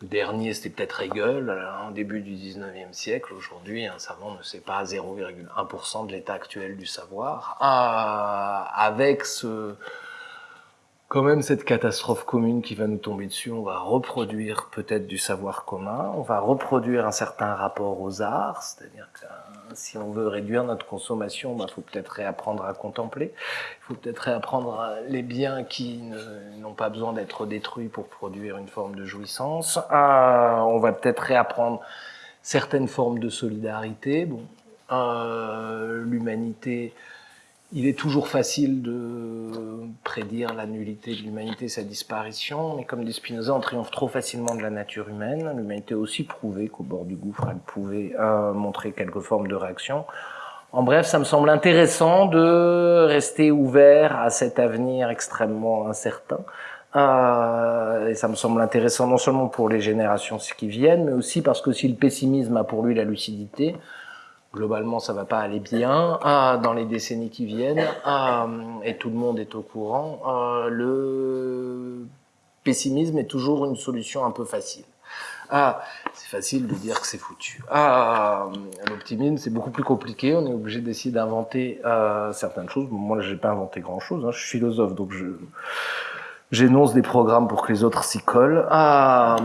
Le dernier, c'était peut-être Hegel, au début du 19e siècle. Aujourd'hui, un savant ne sait pas 0,1% de l'état actuel du savoir. Ah, avec ce, quand même cette catastrophe commune qui va nous tomber dessus, on va reproduire peut-être du savoir commun, on va reproduire un certain rapport aux arts, c'est-à-dire que euh, si on veut réduire notre consommation, il bah, faut peut-être réapprendre à contempler, il faut peut-être réapprendre les biens qui n'ont pas besoin d'être détruits pour produire une forme de jouissance, euh, on va peut-être réapprendre certaines formes de solidarité, bon, euh, l'humanité il est toujours facile de prédire la nullité de l'humanité, sa disparition, mais comme dit Spinoza, on triomphe trop facilement de la nature humaine. L'humanité a aussi prouvé qu'au bord du gouffre, elle pouvait euh, montrer quelques formes de réaction. En bref, ça me semble intéressant de rester ouvert à cet avenir extrêmement incertain. Euh, et ça me semble intéressant non seulement pour les générations qui viennent, mais aussi parce que si le pessimisme a pour lui la lucidité, globalement ça va pas aller bien ah, dans les décennies qui viennent ah, et tout le monde est au courant ah, le pessimisme est toujours une solution un peu facile c'est facile de dire que c'est foutu. Ah, l'optimisme, c'est beaucoup plus compliqué. On est obligé d'essayer d'inventer euh, certaines choses. Moi, j'ai pas inventé grand-chose. Hein. Je suis philosophe, donc je j'énonce des programmes pour que les autres s'y collent. Ah,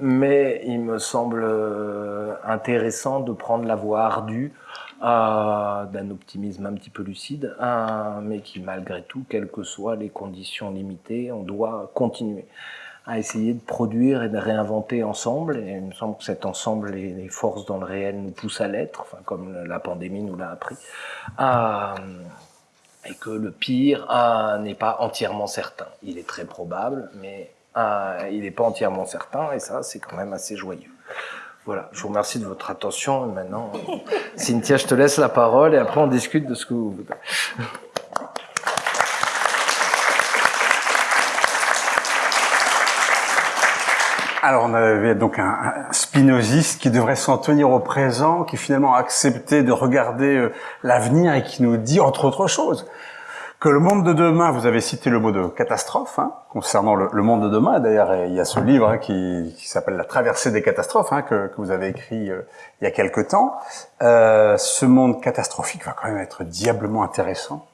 mais il me semble euh, intéressant de prendre la voie ardue euh, d'un optimisme un petit peu lucide, euh, mais qui malgré tout, quelles que soient les conditions limitées, on doit continuer à essayer de produire et de réinventer ensemble. Et il me semble que cet ensemble et les forces dans le réel nous poussent à l'être, enfin comme la pandémie nous l'a appris, et que le pire n'est pas entièrement certain. Il est très probable, mais euh, il n'est pas entièrement certain, et ça, c'est quand même assez joyeux. Voilà, je vous remercie de votre attention. Et maintenant, Cynthia, je te laisse la parole, et après on discute de ce que vous voulez. Alors, on avait donc un, spinoziste qui devrait s'en tenir au présent, qui finalement a accepté de regarder euh, l'avenir et qui nous dit, entre autres choses, que le monde de demain, vous avez cité le mot de catastrophe, hein, concernant le, monde de demain. D'ailleurs, il y a ce livre hein, qui, qui s'appelle La traversée des catastrophes, hein, que, que, vous avez écrit euh, il y a quelque temps. Euh, ce monde catastrophique va quand même être diablement intéressant.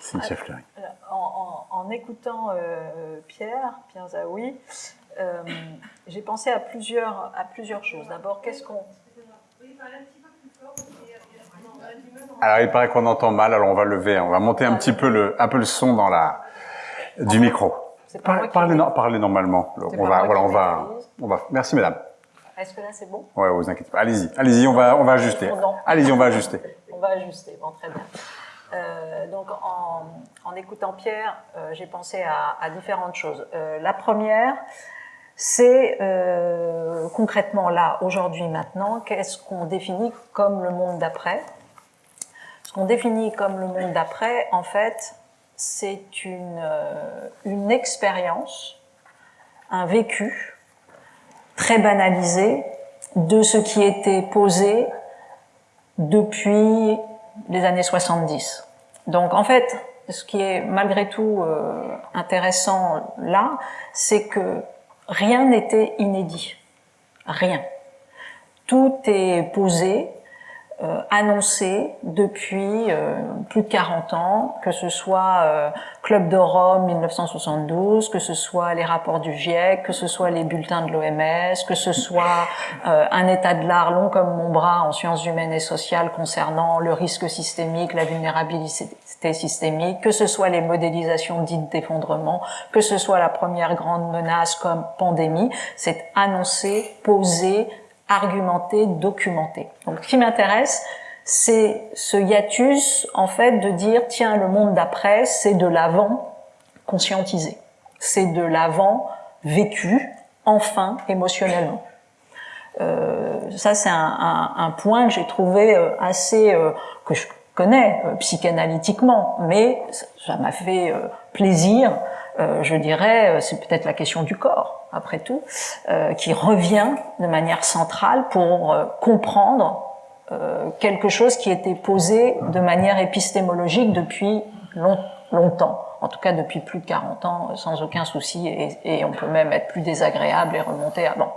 Cynthia Fleury. En, en, en, écoutant euh, Pierre, Pierre Zaoui, euh, j'ai pensé à plusieurs, à plusieurs choses. D'abord, qu'est-ce qu'on... Alors, il paraît qu'on entend mal, alors on va lever, on va monter un petit peu le, un peu le son dans la, du micro. parlez, parlez, normalement. On va, voilà, on va, on va. Merci, madame. Est-ce que là, c'est bon? Ouais, vous inquiétez pas. Allez-y, allez-y, on va, on va ajuster. Allez-y, on va ajuster. on va ajuster. Bon, très bien. Euh, donc, en, en, écoutant Pierre, euh, j'ai pensé à, à, différentes choses. Euh, la première, c'est concrètement là, aujourd'hui, maintenant, qu'est-ce qu'on définit comme le monde d'après? Ce qu'on définit comme le monde d'après, en fait, c'est une, euh, une expérience, un vécu très banalisé de ce qui était posé depuis les années 70. Donc en fait, ce qui est malgré tout euh, intéressant là, c'est que rien n'était inédit. Rien. Tout est posé, euh, annoncé depuis euh, plus de 40 ans, que ce soit euh, Club de Rome 1972, que ce soit les rapports du GIEC, que ce soit les bulletins de l'OMS, que ce soit un état de l'art long comme mon bras en sciences humaines et sociales concernant le risque systémique, la vulnérabilité systémique, que ce soit les modélisations dites d'effondrement, que ce soit la première grande menace comme pandémie, c'est annoncé, posé, argumenté, documenté. Donc ce qui m'intéresse, c'est ce hiatus, en fait, de dire, tiens, le monde d'après, c'est de l'avant conscientisé. C'est de l'avant vécu, enfin, émotionnellement. Euh, ça, c'est un, un, point que j'ai trouvé euh, assez, euh, que je connais euh, psychanalytiquement, mais ça m'a fait plaisir, je dirais, c'est peut-être la question du corps après tout, euh, qui revient de manière centrale pour euh, comprendre euh, quelque chose qui était posé de manière épistémologique depuis longtemps, en tout cas depuis plus de 40 ans, sans aucun souci, et, et on peut même être plus désagréable et remonter avant.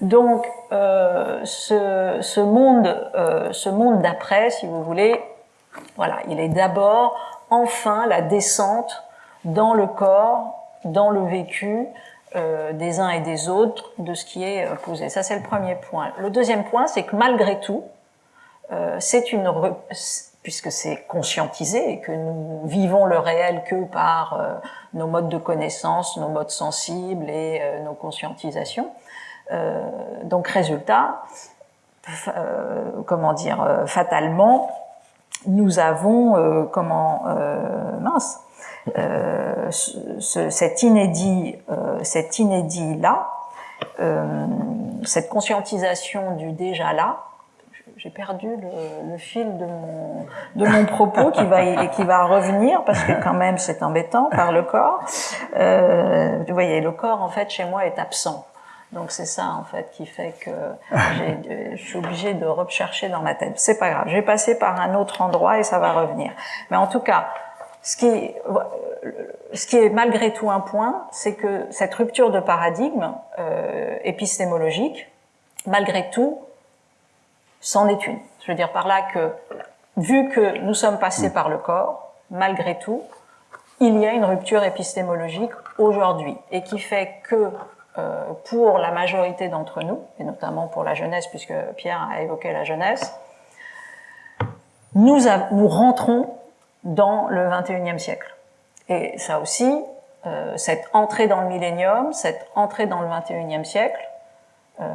Donc, ce, ce, monde, ce monde d'après, si vous voulez, voilà, il est d'abord enfin la descente dans le corps, dans le vécu, euh, des uns et des autres de ce qui est euh, posé. Ça, c'est le premier point. Le deuxième point, c'est que malgré tout, euh, c'est une puisque c'est conscientisé et que nous vivons le réel que par nos modes de connaissance, nos modes sensibles et nos conscientisations. donc, résultat, comment dire, fatalement, nous avons comment mince euh, ce, cet inédit, euh, cet inédit là, euh, cette conscientisation du déjà là, j'ai perdu le, le, fil de mon, de mon propos qui va, qui va revenir parce que quand même c'est embêtant par le corps. Euh, vous voyez, le corps en fait chez moi est absent. Donc c'est ça en fait qui fait que je suis obligée de rechercher dans ma tête. C'est pas grave, je vais passer par un autre endroit et ça va revenir. Mais en tout cas, ce qui, ce qui est malgré tout un point, c'est que cette rupture de paradigme euh, épistémologique, malgré tout, c'en est une. Je veux dire par là que, vu que nous sommes passés par le corps, malgré tout, il y a une rupture épistémologique aujourd'hui, et qui fait que euh, pour la majorité d'entre nous, et notamment pour la jeunesse, puisque Pierre a évoqué la jeunesse, nous, nous rentrons dans le 21e siècle. Et ça aussi, euh, cette entrée dans le millénium, cette entrée dans le 21e siècle, euh,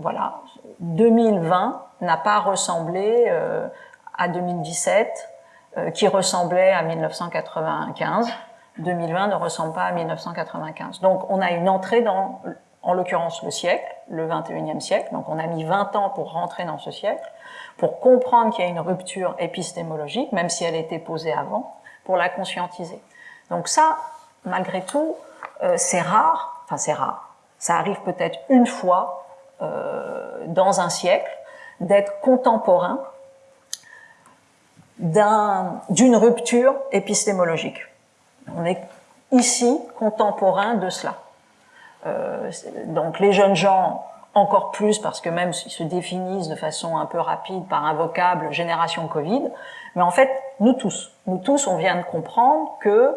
voilà, 2020 n'a pas ressemblé euh, à 2017, euh, qui ressemblait à 1995. 2020 ne ressemble pas à 1995. Donc on a une entrée dans, en l'occurrence, le siècle, le 21e siècle. Donc on a mis 20 ans pour rentrer dans ce siècle pour comprendre qu'il y a une rupture épistémologique, même si elle était posée avant, pour la conscientiser. Donc ça, malgré tout, euh, c'est rare, enfin c'est rare, ça arrive peut-être une fois euh, dans un siècle d'être contemporain d'une rupture épistémologique. On est ici contemporain de cela. Euh, donc les jeunes gens encore plus parce que même ils se définissent de façon un peu rapide par un vocable génération Covid. Mais en fait, nous tous, nous tous, on vient de comprendre que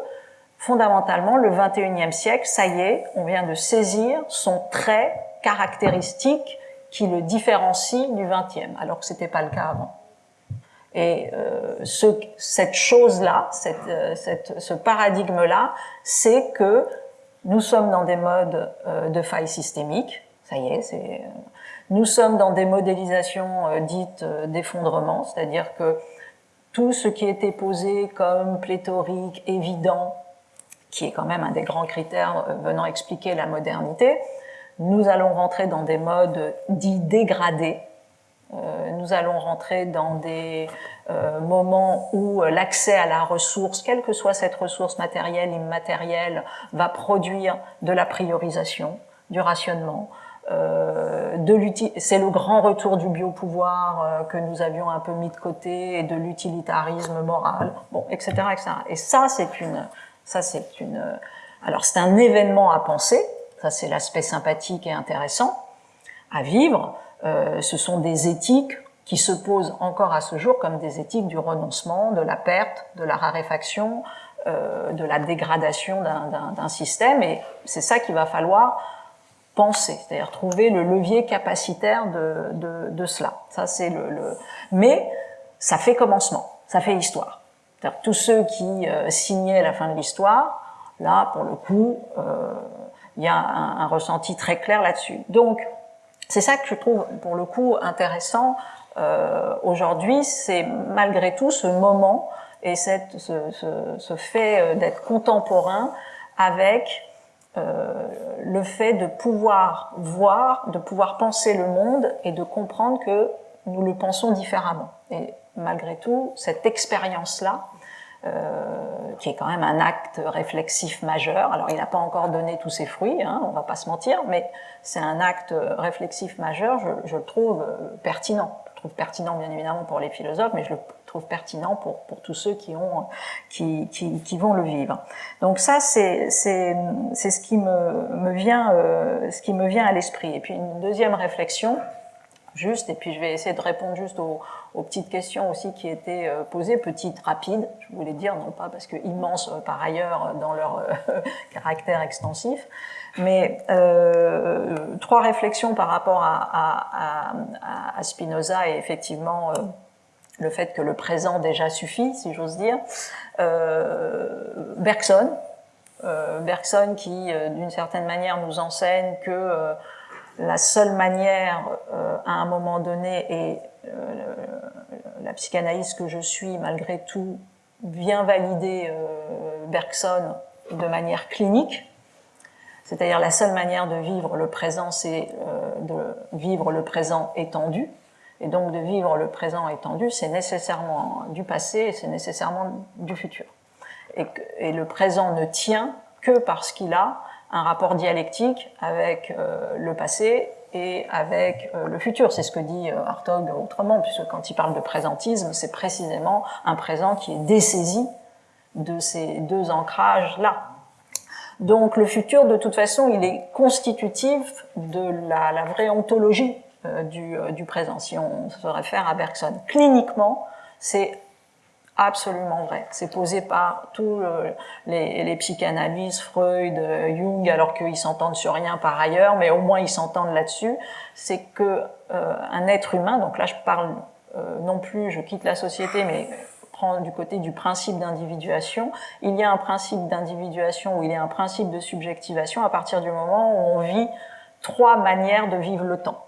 fondamentalement, le 21e siècle, ça y est, on vient de saisir son trait caractéristique qui le différencie du 20e, alors que c'était pas le cas avant. Et euh, ce, cette chose-là, cette, euh, cette, ce paradigme-là, c'est que nous sommes dans des modes euh, de faille systémique, ça y est, c'est. Euh, nous sommes dans des modélisations euh, dites euh, d'effondrement, c'est-à-dire que tout ce qui était posé comme pléthorique, évident, qui est quand même un des grands critères venant expliquer la modernité, nous allons rentrer dans des modes dits dégradés. nous allons rentrer dans des moments où l'accès à la ressource, quelle que soit cette ressource matérielle, immatérielle, va produire de la priorisation, du rationnement, c'est le grand retour du biopouvoir euh, que nous avions un peu mis de côté et de l'utilitarisme moral, bon, etc., etc. Et ça, c'est une, ça, c'est une, alors c'est un événement à penser. Ça, c'est l'aspect sympathique et intéressant à vivre. Euh, ce sont des éthiques qui se posent encore à ce jour comme des éthiques du renoncement, de la perte, de la raréfaction, euh, de la dégradation d'un système. Et c'est ça qu'il va falloir penser, c'est-à-dire trouver le levier capacitaire de, de, de cela. Ça, c'est le, le, Mais ça fait commencement, ça fait histoire. Tous ceux qui euh, signaient la fin de l'histoire, là, pour le coup, euh, il y a un, un, ressenti très clair là-dessus. Donc, c'est ça que je trouve, pour le coup, intéressant euh, aujourd'hui, c'est malgré tout ce moment et cette, ce, ce, ce fait euh, d'être contemporain avec euh, le fait de pouvoir voir, de pouvoir penser le monde et de comprendre que nous le pensons différemment. Et malgré tout, cette expérience-là, euh, qui est quand même un acte réflexif majeur. Alors, il n'a pas encore donné tous ses fruits, hein, on va pas se mentir, mais c'est un acte réflexif majeur, je, je le trouve pertinent trouve pertinent bien évidemment pour les philosophes, mais je le trouve pertinent pour, pour tous ceux qui, ont, qui, qui, qui vont le vivre. Donc ça, c'est ce qui me, me vient, euh, ce qui me vient à l'esprit. Et puis une deuxième réflexion, juste, et puis je vais essayer de répondre juste aux, petites questions aussi qui étaient euh, posées, petites, rapides, je voulais dire, non pas parce que immenses euh, par ailleurs dans leur caractère extensif, mais euh, trois réflexions par rapport à, à, à, à Spinoza et effectivement euh, le fait que le présent déjà suffit, si j'ose dire. Euh, Bergson, euh, Bergson qui, euh, d'une certaine manière, nous enseigne que euh, la seule manière, à un moment donné, et la psychanalyse que je suis, malgré tout, vient valider Bergson de manière clinique, c'est-à-dire la seule manière de vivre le présent, c'est euh, de vivre le présent étendu. Et donc de vivre le présent étendu, c'est nécessairement du passé et c'est nécessairement du futur. Et, le présent ne tient que parce qu'il a un rapport dialectique avec euh, le passé et avec euh, le futur. C'est ce que dit euh, Hartog autrement, puisque quand il parle de présentisme, c'est précisément un présent qui est dessaisi de ces deux ancrages-là. Donc le futur, de toute façon, il est constitutif de la, la vraie ontologie euh, du, euh, du, présent, si on se réfère à Bergson. Cliniquement, c'est absolument vrai. C'est posé par tous les, les, psychanalystes, Freud, Jung, alors qu'ils s'entendent sur rien par ailleurs, mais au moins ils s'entendent là-dessus. C'est que euh, un être humain, donc là je parle euh, non plus, je quitte la société, mais du côté du principe d'individuation, il y a un principe d'individuation ou il y a un principe de subjectivation à partir du moment où on vit trois manières de vivre le temps.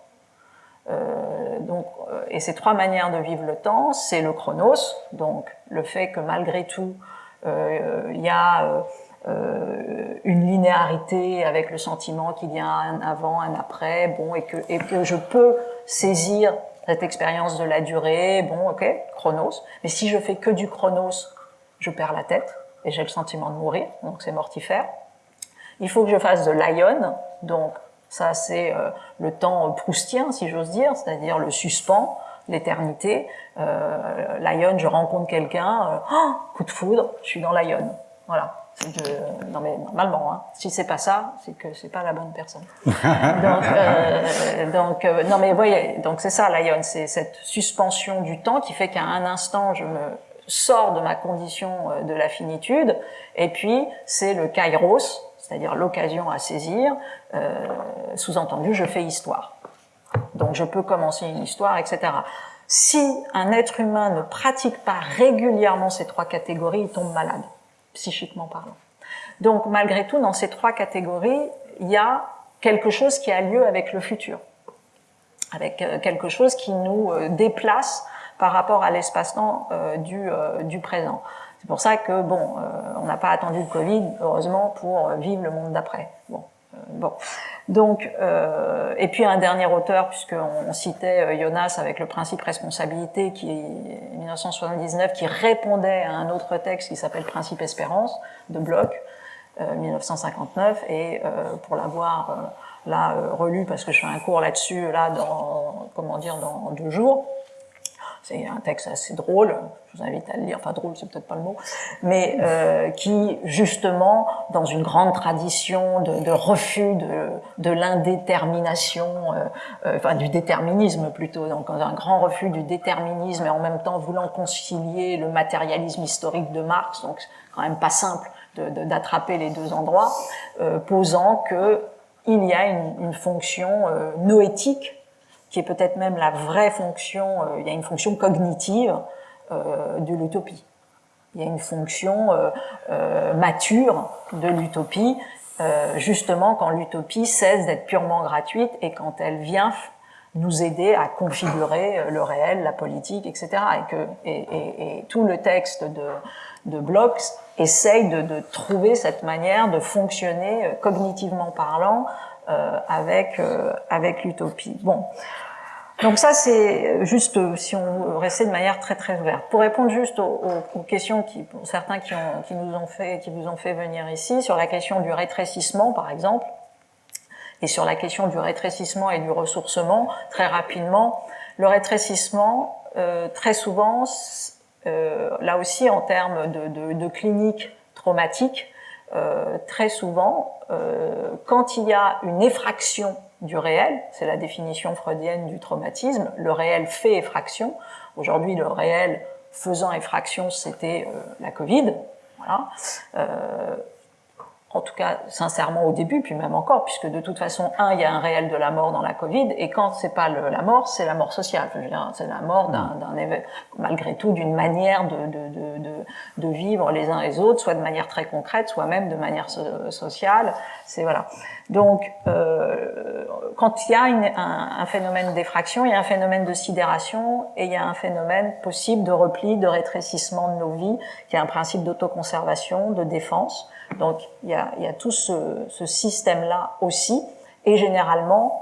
Euh, donc, euh, et ces trois manières de vivre le temps, c'est le chronos, donc le fait que malgré tout, euh, il y a une linéarité avec le sentiment qu'il y a un avant, un après, bon, et que je peux saisir cette expérience de la durée, bon, ok, chronos. Mais si je fais que du chronos, je perds la tête et j'ai le sentiment de mourir, donc c'est mortifère. Il faut que je fasse de l'ion, donc ça c'est euh, le temps proustien, si j'ose dire, c'est-à-dire le suspens, l'éternité. Euh, l'ion, je rencontre quelqu'un, euh, oh, coup de foudre, je suis dans l'ion. Voilà. De, non mais normalement, hein. si c'est pas ça, c'est que c'est pas la bonne personne. donc, euh, donc euh, non mais voyez, donc c'est ça l'ion, c'est cette suspension du temps qui fait qu'à un instant je me sors de ma condition euh, de la finitude, et puis c'est le kairos, c'est-à-dire l'occasion à saisir. Euh, Sous-entendu, je fais histoire. Donc je peux commencer une histoire, etc. Si un être humain ne pratique pas régulièrement ces trois catégories, il tombe malade psychiquement parlant. Donc malgré tout, dans ces trois catégories, il y a quelque chose qui a lieu avec le futur, avec euh, quelque chose qui nous euh, déplace par rapport à l'espace-temps euh, du, du présent. C'est pour ça que bon, on n'a pas attendu le Covid, heureusement, pour vivre le monde d'après. Bon, bon. Donc, euh, et puis un dernier auteur, puisqu'on citait euh, Jonas avec le principe responsabilité, qui est 1979, qui répondait à un autre texte qui s'appelle Principe espérance de Bloch, euh, 1959, et euh, pour l'avoir euh, là euh, relu, parce que je fais un cours là-dessus, là, dans, comment dire, dans deux jours, c'est un texte assez drôle, je vous invite à le lire, enfin drôle c'est peut-être pas le mot, mais euh, qui justement, dans une grande tradition de, de refus de, de l'indétermination, euh, euh, enfin du déterminisme plutôt, donc un grand refus du déterminisme et en même temps voulant concilier le matérialisme historique de Marx, donc quand même pas simple d'attraper les deux endroits, euh, posant que il y a une, une fonction euh, noétique qui est peut-être même la vraie fonction, euh, il y a une fonction cognitive euh, de l'utopie. Il y a une fonction euh, mature de l'utopie, justement quand l'utopie cesse d'être purement gratuite et quand elle vient nous aider à configurer le réel, la politique, etc. Et, que, et, et, et tout le texte de, de Bloch essaye de, de, trouver cette manière de fonctionner cognitivement parlant euh, avec, euh, avec l'utopie. Bon. Donc ça, c'est juste si on restait de manière très très ouverte. Pour répondre juste aux, questions qui, pour certains qui, nous ont fait, qui vous ont fait venir ici, sur la question du rétrécissement, par exemple, et sur la question du rétrécissement et du ressourcement, très rapidement, le rétrécissement, euh, très souvent, euh, là aussi en termes de, de, de clinique traumatique, euh, très souvent, euh, quand il y a une effraction du réel, c'est la définition freudienne du traumatisme, le réel fait effraction. Aujourd'hui, le réel faisant effraction, c'était euh, la Covid. Voilà. En tout cas sincèrement au début, puis même encore, puisque de toute façon, un, il y a un réel de la mort dans la Covid, et quand c'est pas le, la mort, c'est la mort sociale. C'est la mort d'un, malgré tout, d'une manière de, de, de, de, vivre les uns les autres, soit de manière très concrète, soit même de manière so sociale. C'est voilà. Donc, euh, quand il y a une, un, un, phénomène d'effraction, il y a un phénomène de sidération et il y a un phénomène possible de repli, de rétrécissement de nos vies, qui est un principe d'autoconservation, de défense. Donc il y a, y a tout ce, ce système-là aussi, et généralement,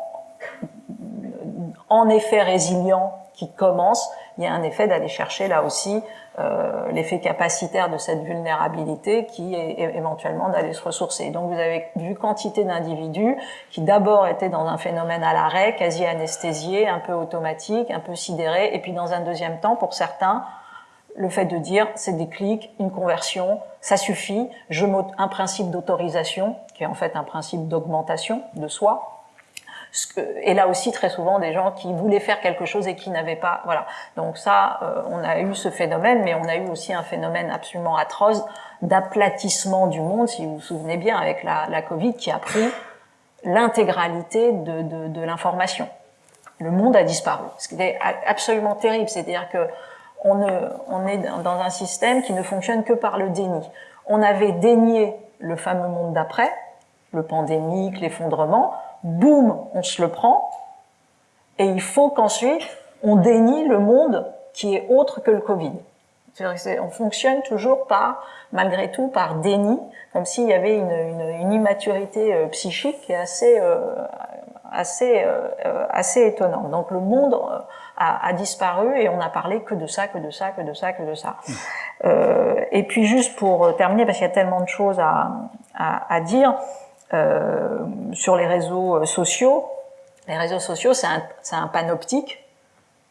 en effet résilient qui commence, il y a un effet d'aller chercher là aussi euh, l'effet capacitaire de cette vulnérabilité qui est éventuellement d'aller se ressourcer. Donc vous avez vu quantité d'individus qui d'abord étaient dans un phénomène à l'arrêt, quasi anesthésié, un peu automatique, un peu sidéré, et puis dans un deuxième temps, pour certains, le fait de dire c'est des clics, une conversion, ça suffit, je un principe d'autorisation, qui est en fait un principe d'augmentation de soi, et là aussi très souvent des gens qui voulaient faire quelque chose et qui n'avaient pas voilà. Donc ça euh, on a eu ce phénomène mais on a eu aussi un phénomène absolument atroce d'aplatissement du monde si vous vous souvenez bien avec la, Covid qui a pris l'intégralité de, de, de l'information. Le monde a disparu ce qui est absolument terrible. C'est-à-dire que on, on est dans un système qui ne fonctionne que par le déni. On avait dénié le fameux monde d'après, le pandémique, l'effondrement, boum, on se le prend, et il faut qu'ensuite on dénie le monde qui est autre que le Covid. on fonctionne toujours par, malgré tout, par déni, comme s'il y avait une, une, une, immaturité euh, psychique assez, euh, assez, euh, assez étonnante. Donc le monde euh, a, a, disparu et on n'a parlé que de ça, que de ça, que de ça, que de ça. Euh, et puis juste pour terminer, parce qu'il y a tellement de choses à, à, à dire euh, sur les réseaux sociaux. Les réseaux sociaux, c'est un, un panoptique.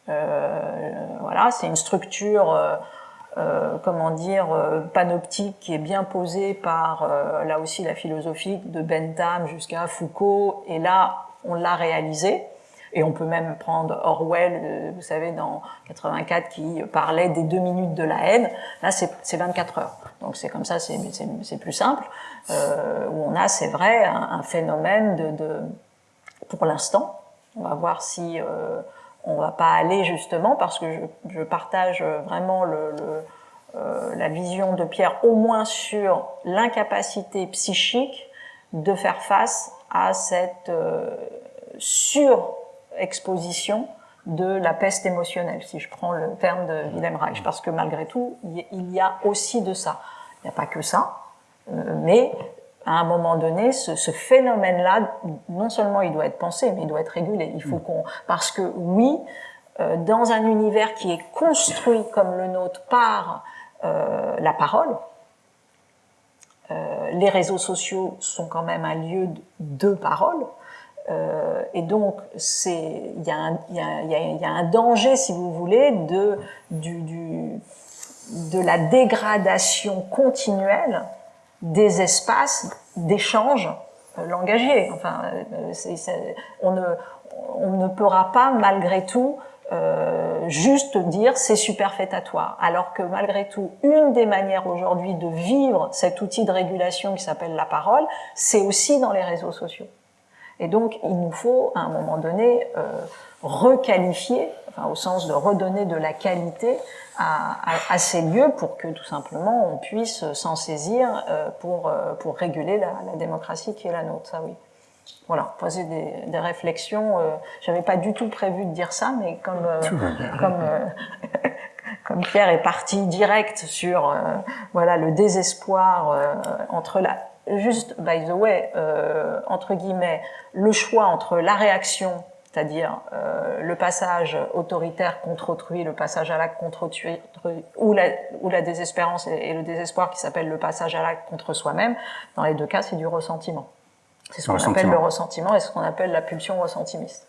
Euh, voilà, c'est une structure, euh, euh, comment dire, panoptique qui est bien posée par, là aussi, la philosophie de Bentham jusqu'à Foucault. Et là, on l'a réalisé. Et on peut même prendre Orwell, euh, vous savez, dans 84, qui parlait des deux minutes de la haine. Là, c'est 24 heures. Donc c'est comme ça, c'est plus simple. Euh, où on a, c'est vrai, un, phénomène de, de pour l'instant. On va voir si euh, on va pas aller justement, parce que je, je partage vraiment le, le euh, la vision de Pierre, au moins sur l'incapacité psychique de faire face à cette euh, sur exposition de la peste émotionnelle, si je prends le terme de Wilhelm Reich, parce que malgré tout, il y a aussi de ça. Il n'y a pas que ça, euh, mais à un moment donné, ce, ce phénomène-là, non seulement il doit être pensé, mais il doit être régulé. Il faut mm. qu'on, parce que oui, euh, dans un univers qui est construit comme le nôtre par euh, la parole, euh, les réseaux sociaux sont quand même un lieu de, de parole, Euh, et donc, il y, y, a un danger, si vous voulez, de, du, du, de la dégradation continuelle des espaces d'échange euh, langagier. Enfin, euh, on, ne, on ne pourra pas, malgré tout, euh, juste dire c'est superfétatoire. Alors que malgré tout, une des manières aujourd'hui de vivre cet outil de régulation qui s'appelle la parole, c'est aussi dans les réseaux sociaux. Et donc, il nous faut, à un moment donné, euh, requalifier, enfin, au sens de redonner de la qualité à, à, à, ces lieux pour que, tout simplement, on puisse s'en saisir euh, pour, euh, pour réguler la, la, démocratie qui est la nôtre, ça oui. Voilà, poser des, des réflexions. Euh, J'avais pas du tout prévu de dire ça, mais comme, euh, comme, comme Pierre est parti direct sur voilà le désespoir entre la juste, by the way, euh, entre guillemets, le choix entre la réaction, c'est-à-dire euh, le passage autoritaire contre autrui, le passage à l'acte contre autrui, ou la, ou la désespérance et, le désespoir qui s'appelle le passage à l'acte contre soi-même, dans les deux cas, c'est du ressentiment. C'est ce qu'on appelle le ressentiment et ce qu'on appelle la pulsion ressentimiste.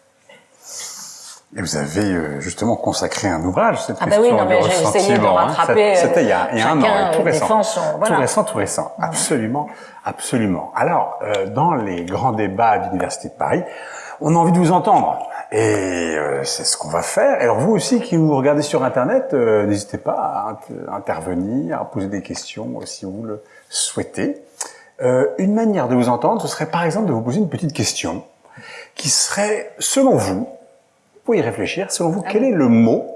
Et vous avez euh, justement consacré un ouvrage, cette ah bah oui, non, mais j'ai essayé de hein. rattraper. C'était il y a, il y a un an, tout récent. voilà. Tout récent, tout récent. Absolument, absolument. Alors, euh, dans les grands débats de l'Université de Paris, on a envie de vous entendre. Et euh, c'est ce qu'on va faire. Alors vous aussi qui nous regardez sur Internet, euh, n'hésitez pas à intervenir, à poser des questions si vous le souhaitez. une manière de vous entendre, ce serait par exemple de vous poser une petite question qui serait, selon vous, faut y réfléchir. Selon vous, quel est le mot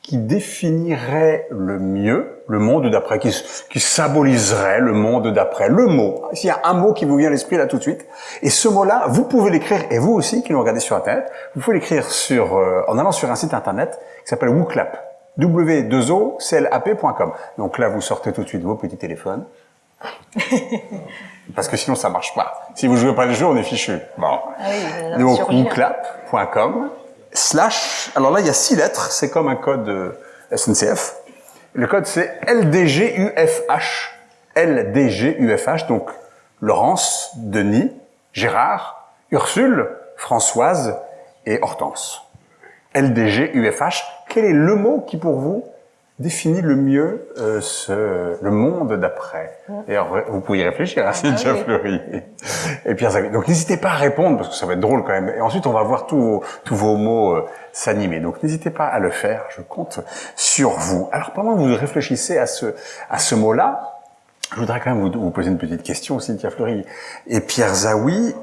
qui définirait le mieux le monde d'après, qui, qui, symboliserait le monde d'après? Le mot. S'il y a un mot qui vous vient à l'esprit là tout de suite, et ce mot-là, vous pouvez l'écrire, et vous aussi qui nous regardez sur Internet, vous pouvez l'écrire sur, euh, en allant sur un site Internet qui s'appelle WooClap, w2oclap.com. Donc là, vous sortez tout de suite vos petits téléphones. Parce que sinon, ça marche pas. Si vous jouez pas le jeu, on est fichu. Bon. Ah oui, Donc, WooClap.com slash, alors là il y a six lettres, c'est comme un code euh, SNCF. Le code c'est LDGUFH, LDGUFH, donc Laurence, Denis, Gérard, Ursule, Françoise et Hortense. LDGUFH, quel est le mot qui pour vous définit le mieux euh, ce, le monde d'après. D'ailleurs, vous pouvez y réfléchir, hein, Cynthia ah, Fleury et Pierre Zague. Donc n'hésitez pas à répondre, parce que ça va être drôle quand même. Et ensuite, on va voir tous vos, tous vos mots euh, s'animer. Donc n'hésitez pas à le faire, je compte sur vous. Alors pendant que vous réfléchissez à ce, à ce mot-là, je voudrais quand même vous, vous, poser une petite question, Cynthia Fleury et Pierre Zawi.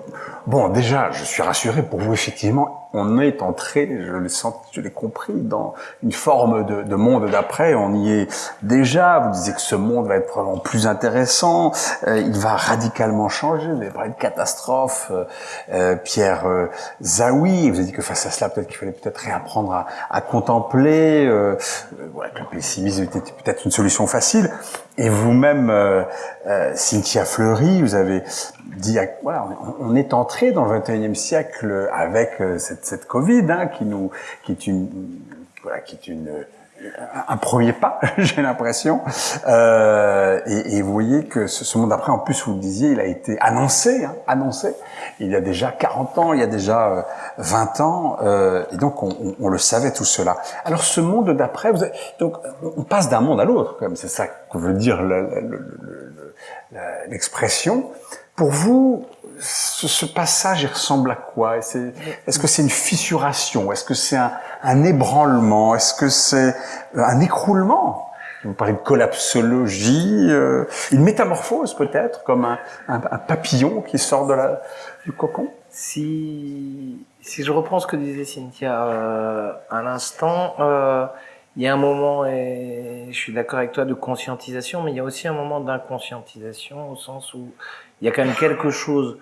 Bon, déjà, je suis rassuré pour vous, effectivement, on est entré, je l'ai senti, je l'ai compris, dans une forme de, de monde d'après. On y est déjà. Vous disiez que ce monde va être vraiment plus intéressant. Euh, il va radicalement changer. Vous avez parlé de catastrophe. Euh, euh Pierre euh, Zawi, vous avez dit que face à cela, peut-être qu'il fallait peut-être réapprendre à, contempler. Euh, voilà, que le pessimisme était peut-être une solution facile. Et vous-même, Cynthia Fleury, vous avez voilà, on est entré dans le 21e siècle avec cette cette, Covid, hein, qui nous, qui est une, voilà, qui est une un premier pas, j'ai l'impression. Euh, et, vous voyez que ce, monde après, en plus, vous le disiez, il a été annoncé, hein, annoncé. Il y a déjà 40 ans, il y a déjà 20 euh, ans, euh, et donc on, on, on, le savait tout cela. Alors ce monde d'après, donc on passe d'un monde à l'autre, comme c'est ça que veut dire l'expression. Pour vous, ce, ce, passage, il ressemble à quoi? Est-ce que c'est une fissuration? Est-ce que c'est un, un, ébranlement? Est-ce que c'est euh, un écroulement? Vous parlez de collapsologie, euh, une métamorphose peut-être, comme un, un, un, papillon qui sort de la, du cocon? Si, si je reprends ce que disait Cynthia euh, à l'instant, euh, il y a un moment, et je suis d'accord avec toi, de conscientisation, mais il y a aussi un moment d'inconscientisation au sens où il y a quand même quelque chose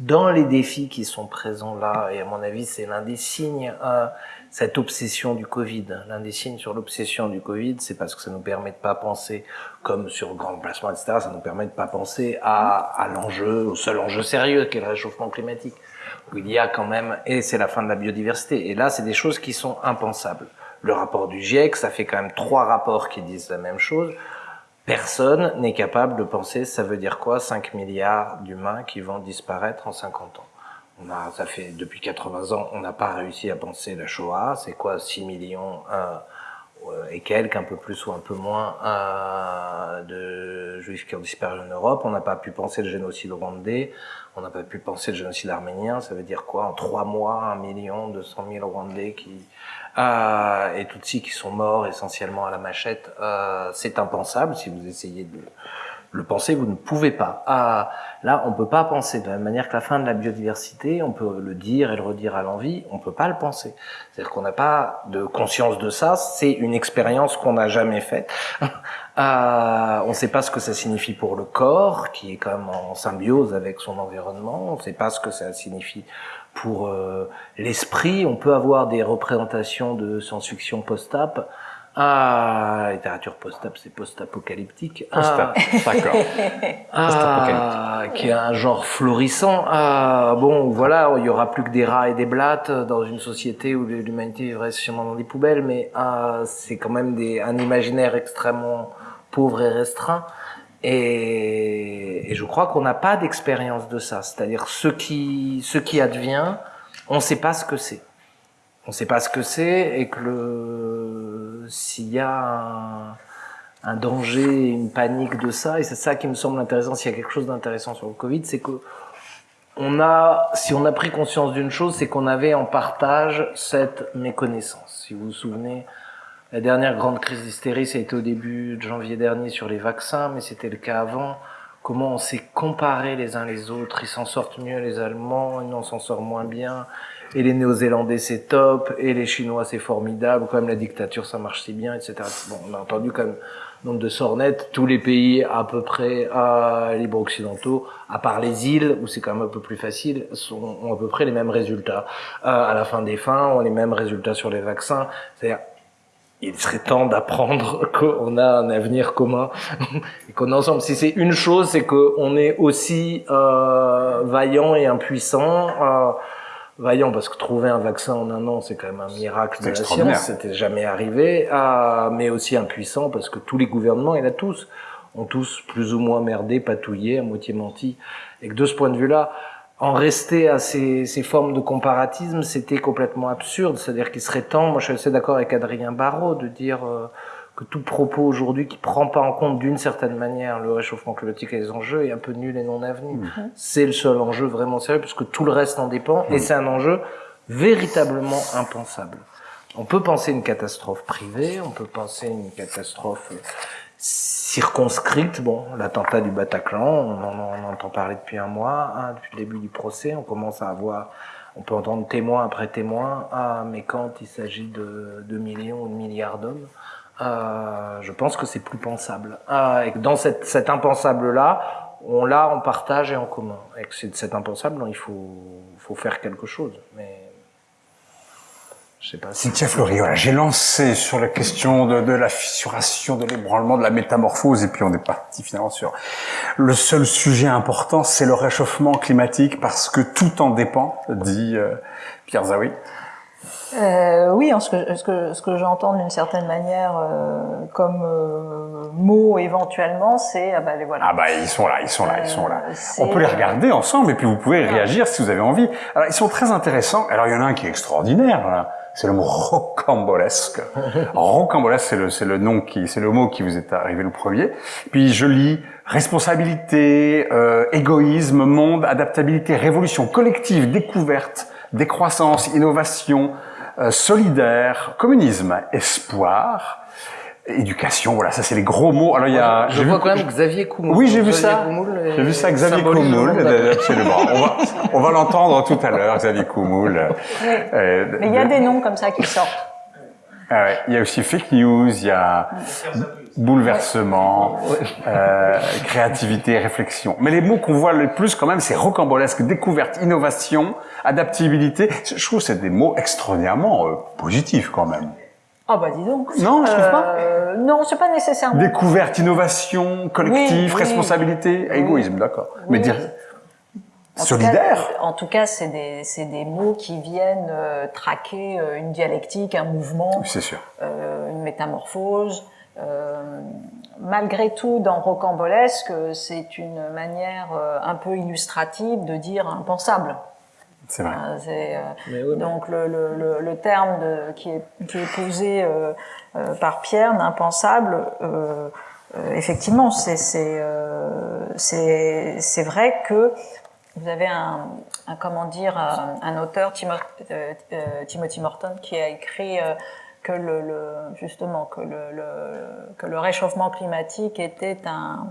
dans les défis qui sont présents là, et à mon avis, c'est l'un des signes, euh, cette obsession du Covid. L'un des signes sur l'obsession du Covid, c'est parce que ça nous permet de pas penser comme sur le grand placement, etc. Ça nous permet de pas penser à, à l'enjeu, au seul enjeu sérieux qu'est le réchauffement climatique, où il y a quand même, et c'est la fin de la biodiversité. Et là, c'est des choses qui sont impensables. Le rapport du GIEC, ça fait quand même trois rapports qui disent la même chose. Personne n'est capable de penser ça veut dire quoi 5 milliards d'humains qui vont disparaître en 50 ans? On a, ça fait depuis 80 ans, on n'a pas réussi à penser la Shoah. C'est quoi 6 millions et quelques, un peu plus ou un peu moins, euh, de juifs qui ont disparu en Europe. On n'a pas pu penser le génocide rwandais. On n'a pas pu penser le génocide arménien. Ça veut dire quoi? En trois mois, un million, deux cent mille Rwandais qui euh, et Tutsis qui sont morts essentiellement à la machette. Euh, c'est impensable si vous essayez de le penser, vous ne pouvez pas. Ah, là, on peut pas penser de la même manière que la fin de la biodiversité, on peut le dire et le redire à l'envie, on peut pas le penser. C'est-à-dire qu'on n'a pas de conscience de ça, c'est une expérience qu'on n'a jamais faite. Euh, on ne sait pas ce que ça signifie pour le corps, qui est quand même en symbiose avec son environnement, on ne sait pas ce que ça signifie pour euh, l'esprit, on peut avoir des représentations de science-fiction post-ap, ah, littérature post-ap, c'est post-apocalyptique. Post-ap, d'accord. Ah, qui est un genre florissant. Ah, bon, voilà, il y aura plus que des rats et des blattes dans une société où l'humanité vivrait sûrement dans des poubelles, mais ah, c'est quand même des, un imaginaire extrêmement pauvre et restreint. Et, et je crois qu'on n'a pas d'expérience de ça. C'est-à-dire, ce qui, ce qui advient, on ne sait pas ce que c'est. On ne sait pas ce que c'est et que le, s'il y a un, danger, une panique de ça, et c'est ça qui me semble intéressant, s'il y a quelque chose d'intéressant sur le Covid, c'est que on a, si on a pris conscience d'une chose, c'est qu'on avait en partage cette méconnaissance. Si vous vous souvenez, la dernière grande crise d'hystérie, ça a été au début de janvier dernier sur les vaccins, mais c'était le cas avant. Comment on s'est comparé les uns les autres, ils s'en sortent mieux les Allemands, nous on s'en sort moins bien, et les Néo-Zélandais c'est top, et les Chinois c'est formidable, quand même la dictature ça marche si bien, etc. Bon, on a entendu quand même nombre de sornettes, tous les pays à peu près à libre occidentaux, à part les îles où c'est quand même un peu plus facile, sont, ont à peu près les mêmes résultats. Euh, à la fin des fins, ont les mêmes résultats sur les vaccins. C'est-à-dire il serait temps d'apprendre qu'on a un avenir commun et qu'on est ensemble. Si c'est une chose, c'est qu'on est aussi euh, vaillant et impuissant. Euh, vaillant parce que trouver un vaccin en un an, c'est quand même un miracle de la science, c'était jamais arrivé. Euh, mais aussi impuissant parce que tous les gouvernements, et là tous, ont tous plus ou moins merdé, patouillé, à moitié menti. Et que de ce point de vue-là, en rester à ces, ces, formes de comparatisme, c'était complètement absurde. C'est-à-dire qu'il serait temps, moi je suis assez d'accord avec Adrien Barraud, de dire euh, que tout propos aujourd'hui qui prend pas en compte d'une certaine manière le réchauffement climatique et les enjeux est un peu nul et non avenu. Mmh. C'est le seul enjeu vraiment sérieux, puisque tout le reste en dépend, mmh. et c'est un enjeu véritablement impensable. On peut penser une catastrophe privée, on peut penser une catastrophe circonscrite. Bon, l'attentat du Bataclan, on en, entend parler depuis un mois, hein, depuis le début du procès, on commence à avoir, on peut entendre témoin après témoin, ah, mais quand il s'agit de, de millions ou de milliards d'hommes, euh, je pense que c'est plus pensable. Ah, et dans cette, cet impensable-là, on l'a en partage et en commun. Et que c'est cet impensable, il faut, faut faire quelque chose. Mais je sais pas. Cynthia Fleury, voilà, j'ai lancé sur la question de, de la fissuration, de l'ébranlement, de la métamorphose, et puis on est parti finalement sur le seul sujet important, c'est le réchauffement climatique, parce que tout en dépend, dit euh, Pierre Zawi. Euh, oui, ce que, ce que, ce que j'entends d'une certaine manière euh, comme euh, mot éventuellement, c'est ah bah les voilà. Ah bah ils sont là, ils sont là, ils sont là. On peut les regarder ensemble et puis vous pouvez réagir si vous avez envie. Alors ils sont très intéressants. Alors il y en a un qui est extraordinaire. Voilà c'est le mot rocambolesque. rocambolesque, c'est le, c'est le nom qui, c'est le mot qui vous est arrivé le premier. Puis je lis responsabilité, euh, égoïsme, monde, adaptabilité, révolution collective, découverte, décroissance, innovation, euh, solidaire, communisme, espoir, éducation, voilà, ça c'est les gros mots. Alors il y a, je vois quand même Xavier Coumoul. Oui, j'ai vu ça. J'ai vu ça, Xavier Coumoul, absolument. on va, on va l'entendre tout à l'heure, Xavier Coumoul. Euh, Mais il y a des noms comme ça qui sortent. Ah il y a aussi fake news, il y a bouleversement, euh, créativité, réflexion. Mais les mots qu'on voit le plus quand même, c'est rocambolesque, découverte, innovation, adaptabilité. Je trouve que c'est des mots extraordinairement euh, positifs quand même. Ah bah dis donc. Non, je trouve pas. Euh, non, c'est pas nécessairement. Découverte, innovation, collectif, Oui, responsabilité, Oui. égoïsme, d'accord. Mais dire En tout solidaire. cas, en tout cas, c'est des, c'est des mots qui viennent euh, traquer euh, une dialectique, un mouvement, c'est sûr. euh, une métamorphose. Malgré tout, dans Rocambolesque, c'est une manière un peu illustrative de dire impensable. C'est vrai. Hein, euh, Mais oui, mais- donc le, le, le, le terme de, qui, est, qui est posé euh, euh, par Pierre, d'impensable, euh, euh, effectivement, c'est euh, vrai que vous avez un, un comment dire un, un auteur Timo- euh, Timothy Morton qui a écrit euh, que le, le justement que le, le que le réchauffement climatique était un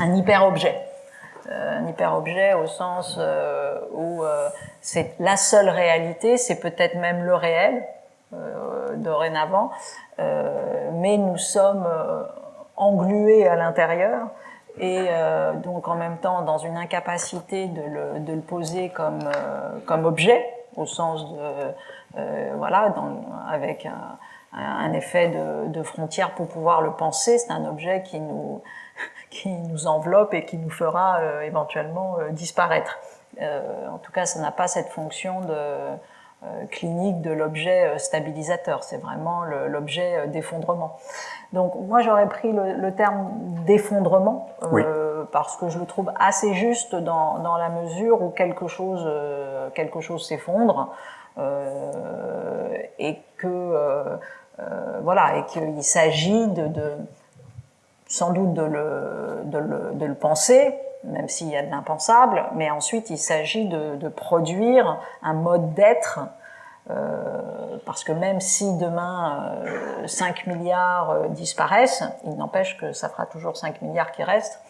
un hyper objet un hyper-objet au sens euh, où euh, c'est la seule réalité, c'est peut-être même le réel euh, dorénavant, euh, mais nous sommes euh, englués à l'intérieur et euh, donc en même temps dans une incapacité de le, de le poser comme, euh, comme objet au sens de euh, voilà dans, avec un, un effet de, de frontière pour pouvoir le penser, c'est un objet qui nous qui nous enveloppe et qui nous fera euh, éventuellement euh, disparaître. Euh, en tout cas, ça n'a pas cette fonction de, euh, clinique de l'objet euh, stabilisateur, c'est vraiment l'objet euh, d'effondrement. Donc moi j'aurais pris le, le terme d'effondrement euh, parce que je le trouve assez juste dans, dans la mesure où quelque chose euh, quelque chose s'effondre euh, et que euh, euh, voilà et qu'il s'agit de, de sans doute de le, de le, de le penser, même s'il y a de l'impensable, mais ensuite il s'agit de, de produire un mode d'être, euh, parce que même si demain euh, 5 milliards euh, disparaissent, il n'empêche que ça fera toujours 5 milliards qui restent.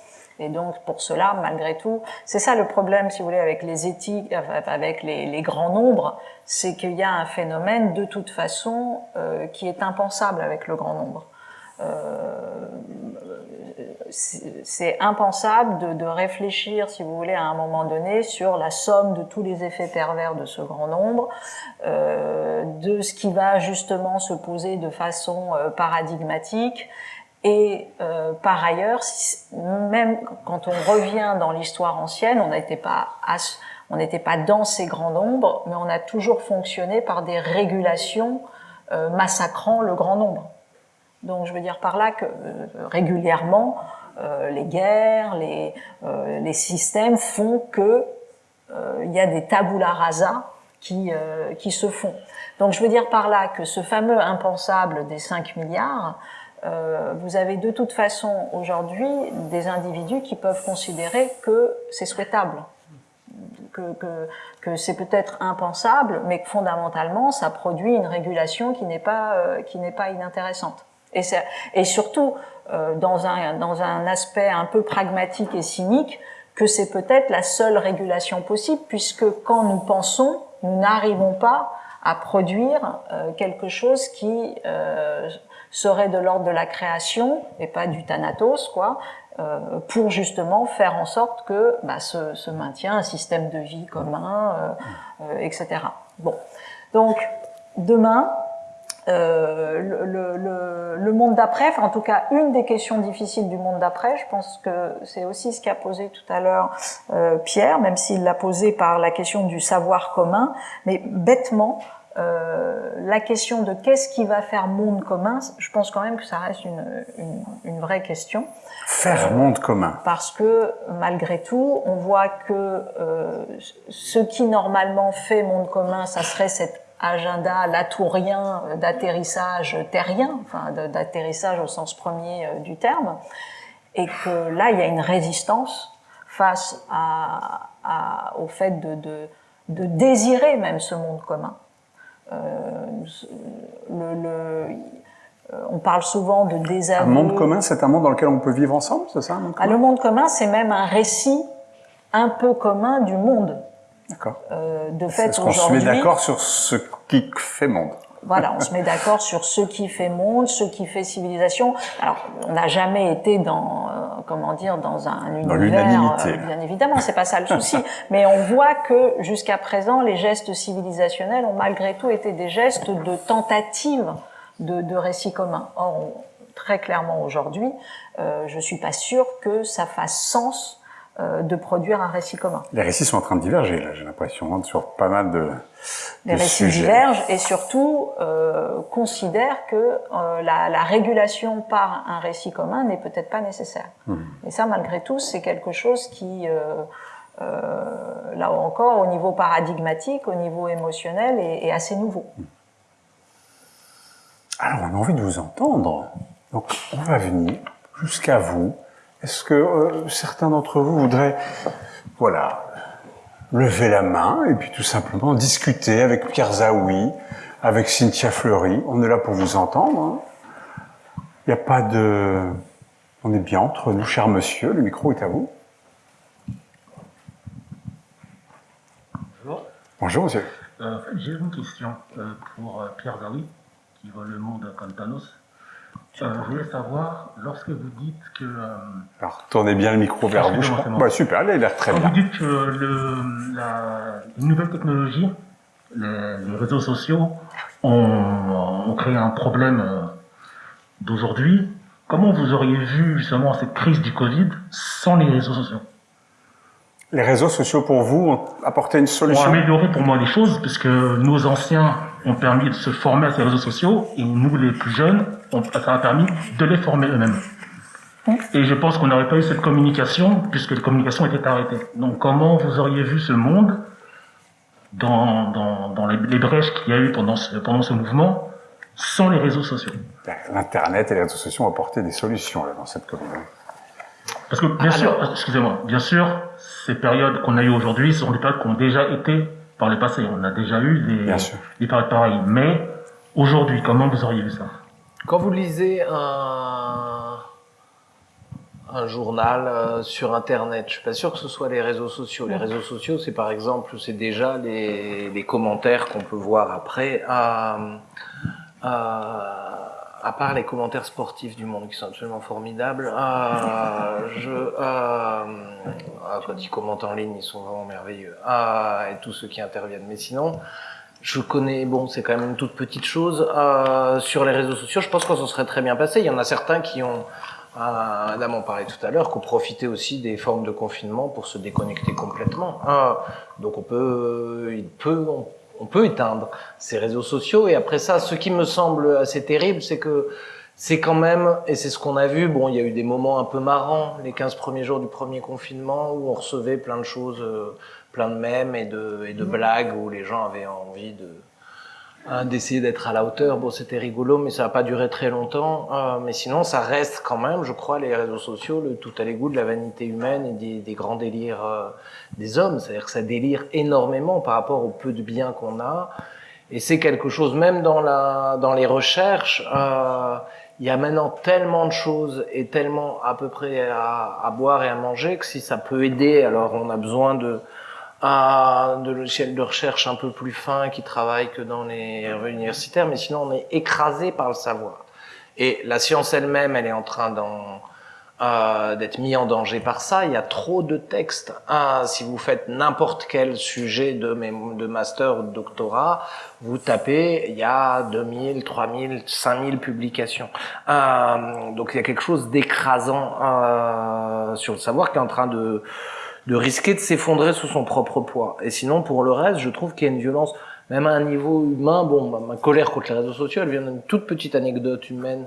Et donc pour cela, malgré tout, c'est ça le problème, si vous voulez, avec les éthiques, avec les, les grands nombres, c'est qu'il y a un phénomène de toute façon euh, qui est impensable avec le grand nombre. Euh, c'est impensable de, réfléchir, si vous voulez, à un moment donné, sur la somme de tous les effets pervers de ce grand nombre, euh, de ce qui va justement se poser de façon euh, paradigmatique. Et par ailleurs, même quand on revient dans l'histoire ancienne, on n'était pas on n'était pas dans ces grands nombres, mais on a toujours fonctionné par des régulations massacrant le grand nombre. Donc je veux dire par là que euh, régulièrement, euh, les guerres, les, euh, les systèmes font que il y a des tabula rasa qui, qui se font. Donc je veux dire par là que ce fameux impensable des 5 milliards, euh, vous avez de toute façon aujourd'hui des individus qui peuvent considérer que c'est souhaitable que, que, que c'est peut-être impensable, mais que fondamentalement, ça produit une régulation qui n'est pas, euh, qui pas inintéressante. Et, ça- et surtout, euh, dans, un, dans un aspect un peu pragmatique et cynique, que c'est peut-être la seule régulation possible, puisque quand nous pensons, nous n'arrivons pas à produire euh, quelque chose qui euh, serait de l'ordre de la création et pas du thanatos, quoi, euh, pour justement faire en sorte que bah, se, se maintient un système de vie commun, euh, euh, etc. Bon, donc demain, euh, le, le- le- le monde d'après, enfin en tout cas une des questions difficiles du monde d'après, je pense que c'est aussi ce qu'a posé tout à l'heure euh, Pierre, même s'il l'a posé par la question du savoir commun, mais bêtement, euh, la question de qu'est-ce qui va faire monde commun, je pense quand même que ça reste une, une, une vraie question Faire monde commun. parce que malgré tout, on voit que euh, ce qui normalement fait monde commun, ça serait cet agenda latourien d'atterrissage terrien, enfin d'atterrissage au sens premier euh, du terme, et que là, il y a une résistance face à, à- au fait de, de, de désirer même ce monde commun. Euh, le, le- euh, on parle souvent de Un désaveu. monde commun, c'est un monde dans lequel on peut vivre ensemble, c'est ça un monde Ah, le monde commun, c'est même un récit un peu commun du monde. D'accord. Euh, de fait, Est-ce qu'on se met d'accord sur ce qui fait monde voilà, on se met d'accord sur ce qui fait monde, ce qui fait civilisation. Alors, on n'a jamais été dans, euh, comment dire, dans un univers, euh, bien évidemment, c'est pas ça le souci. Mais on voit que jusqu'à présent, les gestes civilisationnels ont malgré tout été des gestes de tentative de, de récit commun. Or, très clairement aujourd'hui, euh, je suis pas sûre que ça fasse sens de produire un récit commun. Les récits sont en train de diverger, là, j'ai l'impression, hein, sur pas mal de, les de récits sujets. divergent et surtout euh, considèrent que euh, la, la régulation par un récit commun n'est peut-être pas nécessaire. Mhm. Et ça, malgré tout, c'est quelque chose qui, euh, euh, là encore, au niveau paradigmatique, au niveau émotionnel, est, assez nouveau. Alors, on a envie de vous entendre. Donc, on va venir jusqu'à vous. Est-ce que euh, certains d'entre vous voudraient, voilà, lever la main et puis tout simplement discuter avec Pierre Zaoui, avec Cynthia Fleury? On est là pour vous entendre. Hein. Il n'y a pas de... On est bien entre nous, cher monsieur. Le micro est à vous. Bonjour. Bonjour, monsieur. Euh, j'ai une question euh, pour euh, Pierre Zawi, qui voit le monde comme Thanos. Je voulais savoir, lorsque vous dites que... Alors, tournez bien le micro vers vous. Bah, super, il a l'air très bien. Vous dites que le, la nouvelle technologie, les, réseaux sociaux, ont, créé un problème d'aujourd'hui. Comment vous auriez vu justement cette crise du Covid sans les réseaux sociaux? Les réseaux sociaux pour vous ont apporté une solution? Ont amélioré pour moi les choses, puisque nos anciens ont permis de se former à ces réseaux sociaux, et nous, les plus jeunes, ça a permis de les former eux-mêmes. Et je pense qu'on n'aurait pas eu cette communication, puisque les communications étaient arrêtées. Donc comment vous auriez vu ce monde dans, dans, dans les, brèches qu'il y a eu pendant ce, pendant ce mouvement sans les réseaux sociaux? L'Internet et les réseaux sociaux ont apporté des solutions là, dans cette communauté. Parce que, bien sûr, excusez-moi, bien sûr, ces périodes qu'on a eues aujourd'hui sont des périodes qui ont déjà été par le passé. On a déjà eu des, des périodes pareilles. Mais aujourd'hui, comment vous auriez vu ça? Quand vous lisez un, un journal euh, sur Internet, je suis pas sûr que ce soit les réseaux sociaux. Les réseaux sociaux, c'est par exemple, c'est déjà les, les commentaires qu'on peut voir après. Euh, euh, à part les commentaires sportifs du monde qui sont absolument formidables, euh, je, euh, euh, quand ils commentent en ligne, ils sont vraiment merveilleux. Euh, et tous ceux qui interviennent. Mais sinon, je connais, bon, c'est quand même une toute petite chose. Euh, sur les réseaux sociaux, je pense que ça serait très bien passé. Il y en a certains qui ont, euh, en parlait tout à l'heure, qui ont profité aussi des formes de confinement pour se déconnecter complètement. donc on peut, il peut, on peut éteindre ces réseaux sociaux. Et après ça, ce qui me semble assez terrible, c'est que c'est quand même, et c'est ce qu'on a vu, bon, il y a eu des moments un peu marrants, les 15 premiers jours du premier confinement, où on recevait plein de choses, euh, plein de mèmes et de, et de blagues, où les gens avaient envie de, Hein, d'essayer d'être à la hauteur. Bon, c'était rigolo, mais ça n'a pas duré très longtemps. Euh, mais sinon, ça reste quand même, je crois, les réseaux sociaux, le tout à l'égout de la vanité humaine et des, grands délires euh, des hommes. C'est-à-dire que ça délire énormément par rapport au peu de biens qu'on a. Et c'est quelque chose, même dans, la, dans les recherches, euh, il y a maintenant tellement de choses et tellement à peu près à boire et à manger que si ça peut aider, alors on a besoin de à de logiciels de recherche un peu plus fins qui travaillent que dans les universitaires, mais sinon on est écrasé par le savoir. Et la science elle-même, elle est en train euh, d'être mise en danger par ça. Il y a trop de textes. Si vous faites n'importe quel sujet de, master ou de doctorat, vous tapez, il y a 2000, 3000, 5000 publications. Donc il y a quelque chose d'écrasant euh, sur le savoir qui est en train de de risquer de s'effondrer sous son propre poids. Et sinon, pour le reste, je trouve qu'il y a une violence, même à un niveau humain. Bon, ma, colère contre les réseaux sociaux, elle vient d'une toute petite anecdote humaine.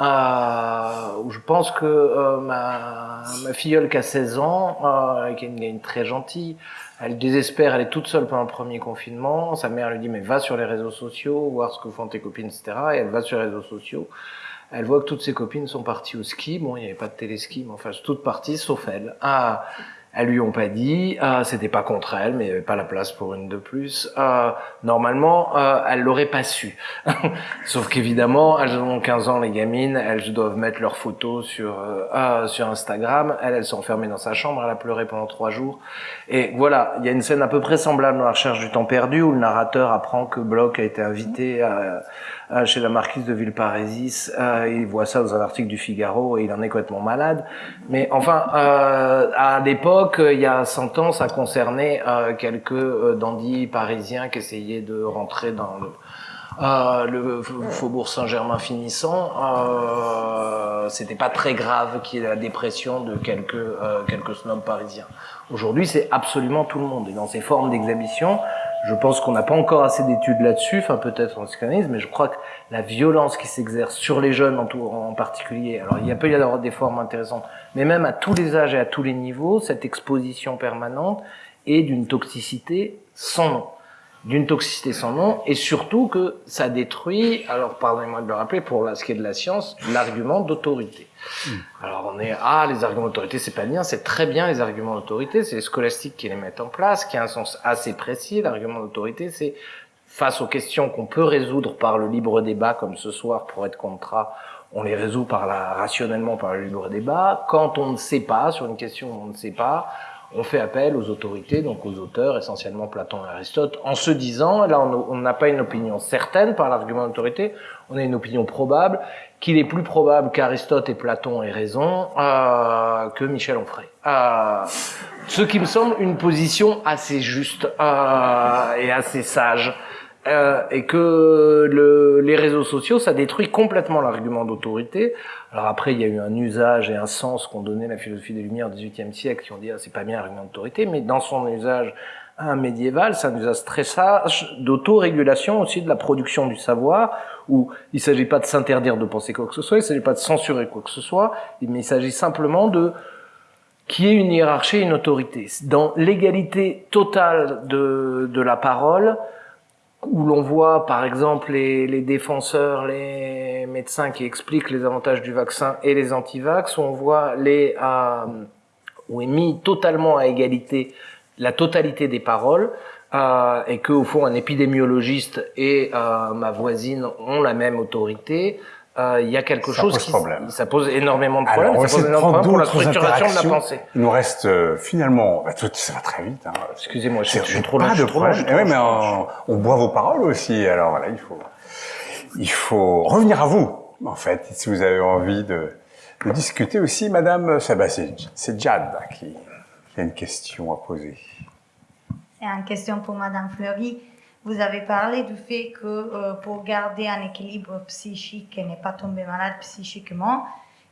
Euh, où je pense que euh, ma, ma filleule qui a 16 ans, euh, qui est une, une très gentille, elle désespère, elle est toute seule pendant le premier confinement. Sa mère lui dit mais va sur les réseaux sociaux, voir ce que font tes copines, etc. Et elle va sur les réseaux sociaux. Elle voit que toutes ses copines sont parties au ski. Bon, il n'y avait pas de téléski, mais enfin, toutes parties sauf elle. Ah, elles lui ont pas dit, euh, c'était pas contre elle, mais il n'y avait pas la place pour une de plus. Euh, normalement, euh, elle l'aurait pas su. Sauf qu'évidemment, elles ont 15 ans, les gamines, elles doivent mettre leurs photos sur euh, euh, sur Instagram. Elle, elle s'est enfermée dans sa chambre, elle a pleuré pendant trois jours. Et voilà, il y a une scène à peu près semblable dans La recherche du temps perdu, où le narrateur apprend que Bloch a été invité à euh, chez la marquise de Villeparisis. Il voit ça dans un article du Figaro et il en est complètement malade. Mais enfin, à l'époque, il y a 100 ans, ça concernait euh, quelques euh, dandys parisiens qui essayaient de rentrer dans le euh, le faubourg Saint-Germain finissant, euh, c'était pas très grave qu'il y ait la dépression de quelques euh, quelques snobs parisiens. Aujourd'hui, c'est absolument tout le monde. Et dans ces formes d'exhibition, Je pense qu'on n'a pas encore assez d'études là-dessus, enfin peut-être en psychanalyse, mais je crois que la violence qui s'exerce sur les jeunes en, en particulier, alors il peut y avoir des formes intéressantes, mais même à tous les âges et à tous les niveaux, cette exposition permanente est d'une toxicité sans nom d'une toxicité sans nom, et surtout que ça détruit, alors pardonnez-moi de le rappeler, pour ce qui est de la science, l'argument d'autorité. Hmm. Alors on est, ah, les arguments d'autorité, c'est pas bien, c'est très bien les arguments d'autorité, c'est les scolastiques qui les mettent en place, qui a un sens assez précis. L'argument d'autorité, c'est face aux questions qu'on peut résoudre par le libre débat, comme ce soir, pour être contrat, on les résout par la, rationnellement par le libre débat. Quand on ne sait pas, sur une question où on ne sait pas, on fait appel aux autorités, donc aux auteurs, essentiellement Platon et Aristote, en se disant, là on n'a pas une opinion certaine par l'argument d'autorité, on a une opinion probable, qu'il est plus probable qu'Aristote et Platon aient raison euh, que Michel Onfray. Euh, ce qui me semble une position assez juste euh, et assez sage. Et que le, les réseaux sociaux, ça détruit complètement l'argument d'autorité. Alors après, il y a eu un usage et un sens qu'ont donné la philosophie des Lumières au XVIIIe siècle, qui ont dit ah, c'est pas bien l'argument d'autorité, mais dans son usage un médiéval, c'est un usage très sage d'autorégulation aussi de la production du savoir, où il s'agit pas de s'interdire de penser quoi que ce soit, il s'agit pas de censurer quoi que ce soit, mais il s'agit simplement de qui est une hiérarchie une autorité. Dans l'égalité totale de, de la parole, où l'on voit par exemple les, défenseurs, les médecins qui expliquent les avantages du vaccin et les antivax, où on voit les euh, où est mis totalement à égalité la totalité des paroles, euh, et que au fond un épidémiologiste et euh, ma voisine ont la même autorité. Euh, il y a quelque ça chose pose qui problème. ça pose énormément de problèmes, Alors, on ça pose de énormément de prendre problèmes pour la structuration de la pensée. Il nous reste euh, finalement, bah, tout, ça va très vite. Hein. Excusez-moi, je C'est suis trop long, pas de problème. Eh oui, mais on, on boit vos paroles aussi. Alors voilà, il faut, il faut revenir à vous. En fait, si vous avez envie de, de discuter aussi, Madame, bah, c'est c'est Jad là, qui, qui a une question à poser. C'est une question pour Madame Fleury. Vous avez parlé du fait que euh, pour garder un équilibre psychique et ne pas tomber malade psychiquement,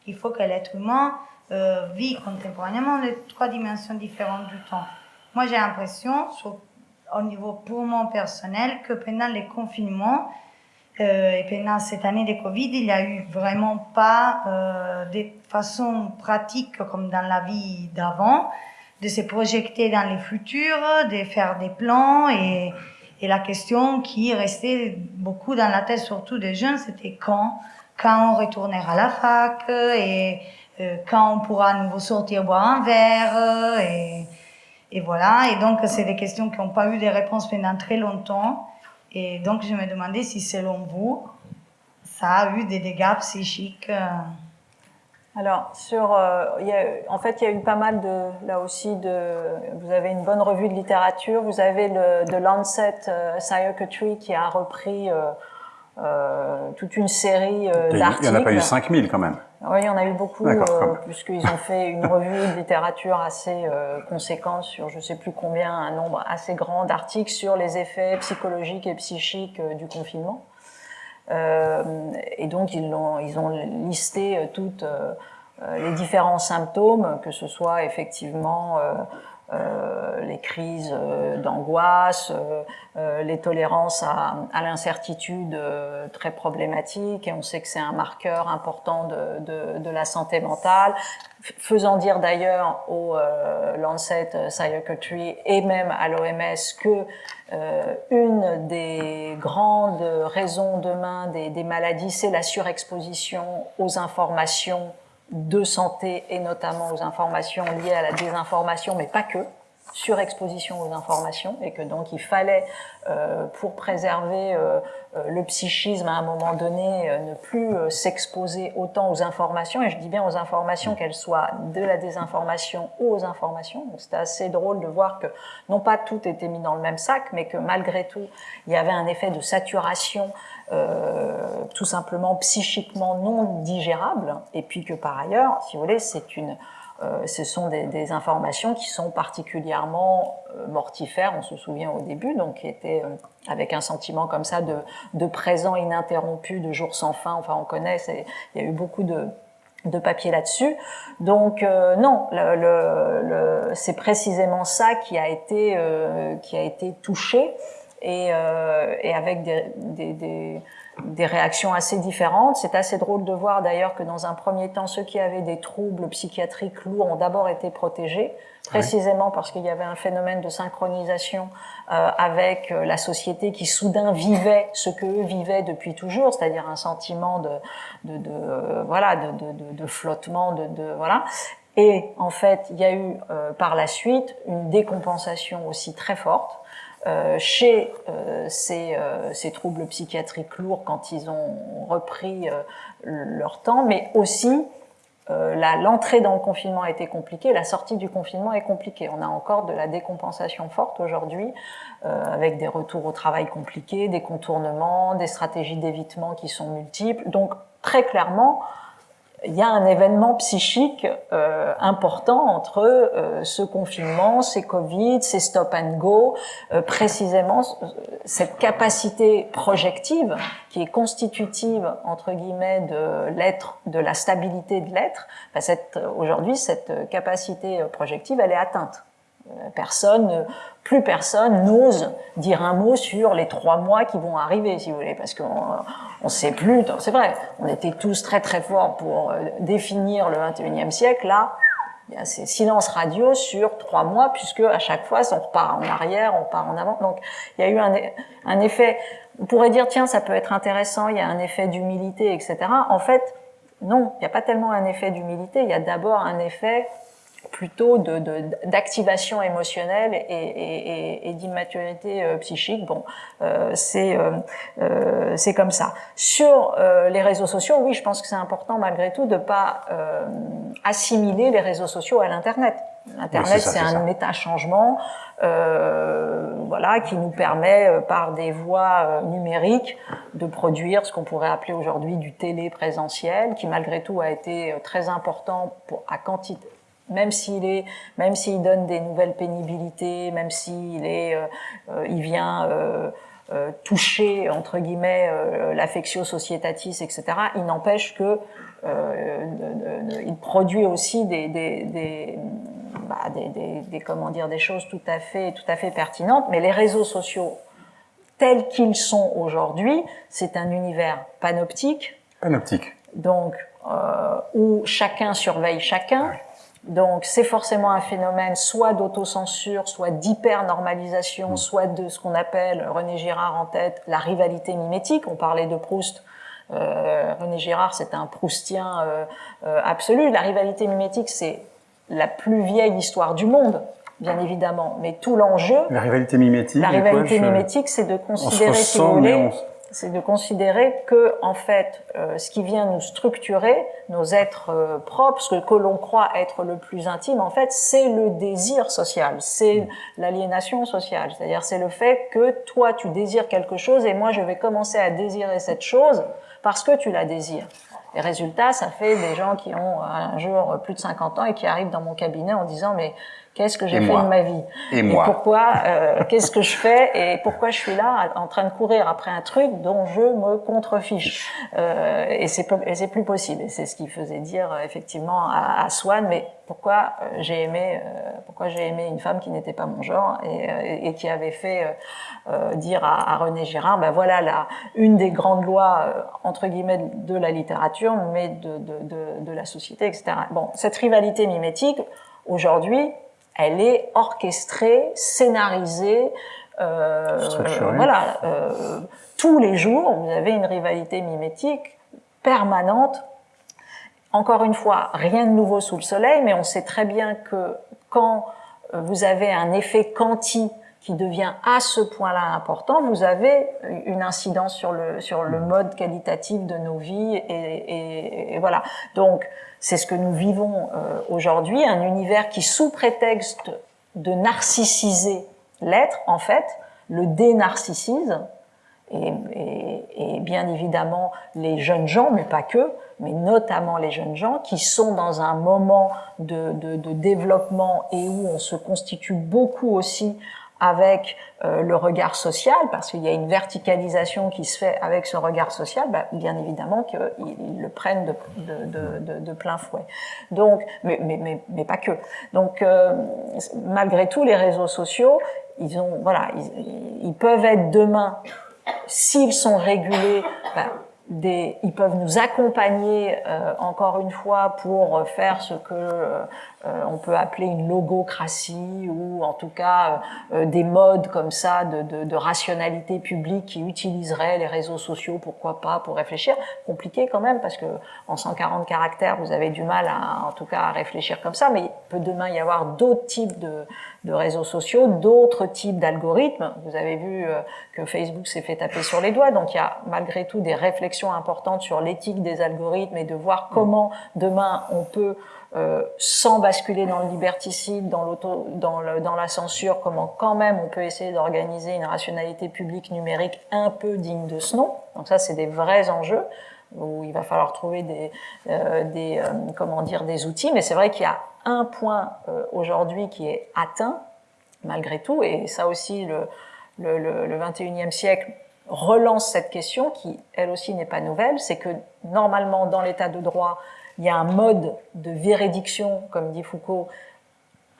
il faut que l'être humain euh, vit contemporanément les trois dimensions différentes du temps. Moi, j'ai l'impression, au niveau purement personnel, que pendant les confinements euh, et pendant cette année de Covid, il n'y a eu vraiment pas de façon pratique comme dans la vie d'avant de se projeter dans le futur, de faire des plans et, et la question qui restait beaucoup dans la tête, surtout des jeunes, c'était quand, quand on retournera à la fac et euh, quand on pourra à nouveau sortir boire un verre et, et voilà. Et donc, c'est des questions qui n'ont pas eu de réponse pendant très longtemps. Et donc, je me demandais si, selon vous, ça a eu des dégâts psychiques. euh, Alors, sur, euh, il y a, en fait, il y a eu pas mal de, là aussi, de, vous avez une bonne revue de littérature, vous avez le The Lancet euh, Psychiatry qui a repris euh, euh, toute une série euh, Il d'articles. n'y en a pas eu 5000 quand même. Oui, il y en a eu beaucoup, puisqu'ils ont fait une revue de littérature assez conséquente sur je sais plus combien, un nombre assez grand d'articles sur les effets psychologiques et psychiques du confinement. Euh, et donc ils ont, ils ont listé euh, toutes euh, les différents symptômes, que ce soit effectivement euh, les crises euh, d'angoisse, euh, euh, les tolérances à, à l'incertitude très problématiques, et on sait que c'est un marqueur important de, de, de la santé mentale, faisant dire d'ailleurs au Lancet Psychiatry et même à l'OMS que une des grandes raisons demain des, des maladies, c'est la surexposition aux informations de santé et notamment aux informations liées à la désinformation, mais pas que, surexposition aux informations, et que donc il fallait, euh, pour préserver euh, euh, le psychisme à un moment donné, euh, ne plus s'exposer autant aux informations, et je dis bien aux informations, qu'elles soient de la désinformation ou aux informations. Donc c'était assez drôle de voir que non pas tout était mis dans le même sac, mais que malgré tout, il y avait un effet de saturation euh, tout simplement psychiquement non digérable, et puis que par ailleurs, si vous voulez, c'est une, euh, ce sont des, des informations qui sont particulièrement euh, mortifères, on se souvient au début, donc qui étaient euh, avec un sentiment comme ça de, de présent ininterrompu, de jour sans fin, enfin on connaît, il y a eu beaucoup de, de papier là-dessus. Donc euh, non, le, le- le- c'est précisément ça qui a été, euh, qui a été touché. Et, euh, et avec des, des, des, des, réactions assez différentes. C'est assez drôle de voir d'ailleurs que dans un premier temps, ceux qui avaient des troubles psychiatriques lourds ont d'abord été protégés, précisément parce qu'il y avait un phénomène de synchronisation euh, avec euh, la société qui soudain vivait ce que eux vivaient depuis toujours, c'est-à-dire un sentiment de, de, de euh, voilà de, de, de, flottement, de, de voilà. Et en fait, il y a eu euh, par la suite une décompensation aussi très forte chez euh, ces, euh, ces, troubles psychiatriques lourds quand ils ont repris leur temps, mais aussi l'entrée dans le confinement a été compliquée, la sortie du confinement est compliquée. On a encore de la décompensation forte aujourd'hui, avec des retours au travail compliqués, des contournements, des stratégies d'évitement qui sont multiples. Donc très clairement, il y a un événement psychique euh, important entre euh, ce confinement, ces Covid, ces stop and go, euh, précisément cette capacité projective qui est constitutive entre guillemets de l'être, de la stabilité de l'être. cette, aujourd'hui, cette capacité projective, elle est atteinte. Personne, plus personne n'ose dire un mot sur les trois mois qui vont arriver, si vous voulez, parce qu'on on sait plus. C'est vrai, on était tous très très forts pour euh, définir le 21e siècle. Là, il y a ces silences radio sur trois mois, puisque à chaque fois, on repart en arrière, on part en avant. Donc, il y a eu un, un effet. On pourrait dire, tiens, ça peut être intéressant. Il y a un effet d'humilité, etc. En fait, non, il n'y a pas tellement un effet d'humilité. Il y a d'abord un effet plutôt d'activation de, émotionnelle et, et, et d'immaturité euh, psychique. Bon, euh, c'est euh, euh, c'est comme ça. Sur euh, les réseaux sociaux, oui, je pense que c'est important malgré tout de pas assimiler les réseaux sociaux à l'internet. L'internet, c'est un méta changement, voilà, qui nous permet par des voies numériques de produire ce qu'on pourrait appeler aujourd'hui du télé-présentiel, qui malgré tout a été très important pour à quantité même s'il est, même s'il donne des nouvelles pénibilités, même s'il est, euh, euh il vient euh, euh, toucher entre guillemets euh, l'affectio societatis, etc. Il n'empêche que il produit aussi des, des, des, bah, des, des, des, comment dire, des choses tout à fait, tout à fait pertinentes. Mais les réseaux sociaux tels qu'ils sont aujourd'hui, c'est un univers panoptique. Panoptique. Donc où chacun surveille chacun. Donc c'est forcément un phénomène soit d'autocensure, soit d'hyper-normalisation, mm. soit de ce qu'on appelle, René Girard en tête, la rivalité mimétique. On parlait de Proust. Euh, René Girard, c'est un proustien euh, euh, absolu. La rivalité mimétique, c'est la plus vieille histoire du monde, bien évidemment. Mais tout l'enjeu... La rivalité mimétique La rivalité mimétique, c'est de considérer, si vous voulez c'est de considérer que en fait, euh, ce qui vient nous structurer, nos êtres euh, propres, ce que, l'on croit être le plus intime, en fait, c'est le désir social, c'est l'aliénation sociale. C'est-à-dire, c'est le fait que toi, tu désires quelque chose et moi, je vais commencer à désirer cette chose parce que tu la désires. Et résultat, ça fait des gens qui ont un jour plus de 50 ans et qui arrivent dans mon cabinet en disant mais Qu'est-ce que j'ai fait de ma vie Et, moi Pourquoi euh, Qu'est-ce que je fais Et pourquoi je suis là en train de courir après un truc dont je me contrefiche euh, Et c'est plus possible. Et c'est ce qui faisait dire euh, effectivement à, à Swan. Mais pourquoi euh, j'ai aimé euh, Pourquoi j'ai aimé une femme qui n'était pas mon genre et, et qui avait fait dire à, à, René Girard ben voilà là une des grandes lois entre guillemets de la littérature, mais de, de, de, de la société, etc. Bon, cette rivalité mimétique aujourd'hui elle est orchestrée, scénarisée, euh, voilà, euh, tous les jours, vous avez une rivalité mimétique permanente. Encore une fois, rien de nouveau sous le soleil, mais on sait très bien que quand vous avez un effet quanti qui devient à ce point-là important, vous avez une incidence sur le sur le mode qualitatif de nos vies et, et, et voilà. Donc c'est ce que nous vivons euh, aujourd'hui, un univers qui, sous prétexte de narcissiser l'être, en fait, le dénarcissise, et, et, et, bien évidemment les jeunes gens, mais pas que, mais notamment les jeunes gens qui sont dans un moment de, de, de développement et où on se constitue beaucoup aussi avec euh, le regard social, parce qu'il y a une verticalisation qui se fait avec ce regard social, bah, bien évidemment qu'ils le prennent de, de, de, de, plein fouet. Donc, mais, mais, mais, pas que. Donc, euh, malgré tout, les réseaux sociaux, ils ont, voilà, ils, peuvent être demain, s'ils sont régulés, bah, des, ils peuvent nous accompagner euh, encore une fois pour faire ce que euh, on peut appeler une logocratie ou en tout cas des modes comme ça de, de, de, rationalité publique qui utiliseraient les réseaux sociaux, pourquoi pas, pour réfléchir. Compliqué quand même parce que en 140 caractères, vous avez du mal à, en tout cas, à réfléchir comme ça, mais il peut demain y avoir d'autres types de, de réseaux sociaux, d'autres types d'algorithmes. Vous avez vu euh, que Facebook s'est fait taper sur les doigts, donc il y a malgré tout des réflexions importantes sur l'éthique des algorithmes et de voir comment demain on peut, euh, sans basculer dans le liberticide, dans, l'auto, dans, le, dans la censure, comment quand même on peut essayer d'organiser une rationalité publique numérique un peu digne de ce nom. Donc ça, c'est des vrais enjeux où il va falloir trouver des, euh, des euh, comment dire, des outils. Mais c'est vrai qu'il y a un point euh, aujourd'hui qui est atteint, malgré tout, et ça aussi, le, le, le, le 21e siècle relance cette question qui, elle aussi, n'est pas nouvelle, c'est que normalement, dans l'état de droit, il y a un mode de véridiction, comme dit Foucault,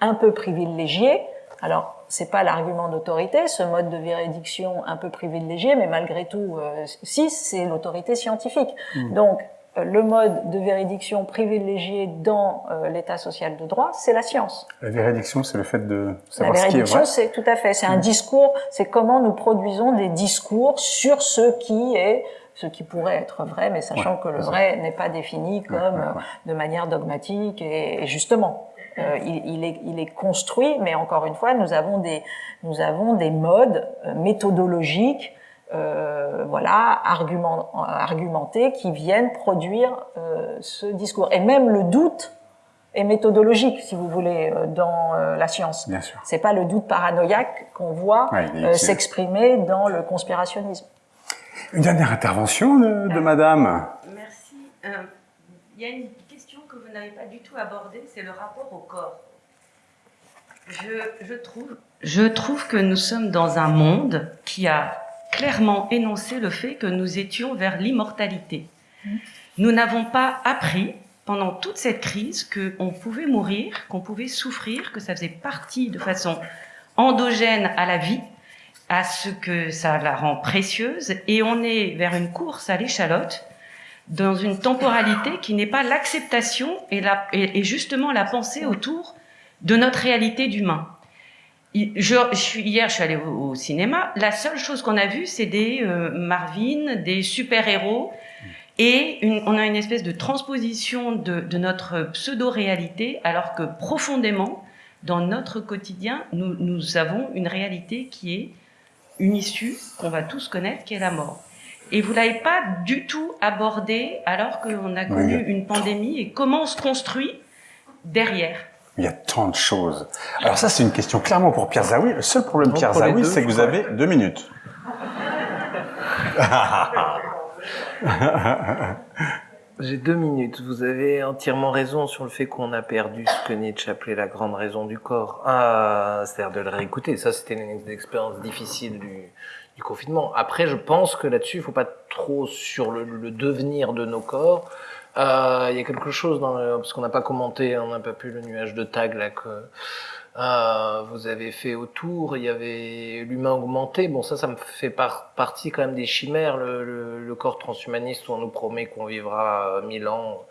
un peu privilégié. Alors, c'est pas l'argument d'autorité, ce mode de véridiction un peu privilégié, mais malgré tout, euh, si, c'est l'autorité scientifique. Mmh. Donc, euh, le mode de véridiction privilégié dans euh, l'état social de droit, c'est la science. La véridiction, c'est le fait de savoir ce qui est vrai. C'est tout à fait, c'est un mmh. discours, c'est comment nous produisons des discours sur ce qui est ce qui pourrait être vrai, mais sachant ouais, que le vrai n'est pas défini comme ouais, ouais, de manière dogmatique et, et justement. Euh, il, il, est, il, est, construit, mais encore une fois, nous avons des, nous avons des modes euh, méthodologiques euh, voilà, argument, argumentés qui viennent produire euh, ce discours. Et même le doute est méthodologique, si vous voulez, euh, dans euh, la science. Bien sûr. C'est pas le doute paranoïaque qu'on voit ouais, s'exprimer dans le conspirationnisme. Une dernière intervention de, de Madame. Merci. Il y a une question que vous n'avez pas du tout abordée, c'est le rapport au corps. Je, je, trouve, je trouve que nous sommes dans un monde qui a clairement énoncé le fait que nous étions vers l'immortalité. Nous n'avons pas appris pendant toute cette crise qu'on pouvait mourir, qu'on pouvait souffrir, que ça faisait partie de façon endogène à la vie, à ce que ça la rend précieuse, et on est vers une course à l'échalote, dans une temporalité qui n'est pas l'acceptation et, justement la pensée autour de notre réalité d'humain hier, je suis allée au, cinéma. La seule chose qu'on a vue, c'est des euh, Marvin, des super-héros. Et on a une espèce de transposition de, notre pseudo-réalité, alors que profondément, dans notre quotidien, nous avons une réalité qui est une issue qu'on va tous connaître, qui est la mort. Et vous l'avez pas du tout abordé alors qu'on a connu oui. une pandémie et comment on se construit derrière. Il y a tant de choses. Alors ça, c'est une question clairement pour Pierre Zawi. Le seul problème, Pierre Zawi, c'est que vous avez deux minutes. J'ai deux minutes. Vous avez entièrement raison sur le fait qu'on a perdu ce que Nietzsche appelait la grande raison du corps. Ah, c'est-à-dire de le réécouter. Ça, c'était une expérience difficile du, du, confinement. Après, je pense que là-dessus, il faut pas trop sur le, le devenir de nos corps. Euh, il y a quelque chose dans le, parce qu'on n'a pas commenté, on n'a pas pu le nuage de tag là que euh, vous avez fait autour. Il y avait l'humain augmenté. Bon, ça, ça me fait par, partie quand même des chimères. Le, le, le, corps transhumaniste où on nous promet qu'on vivra mille ans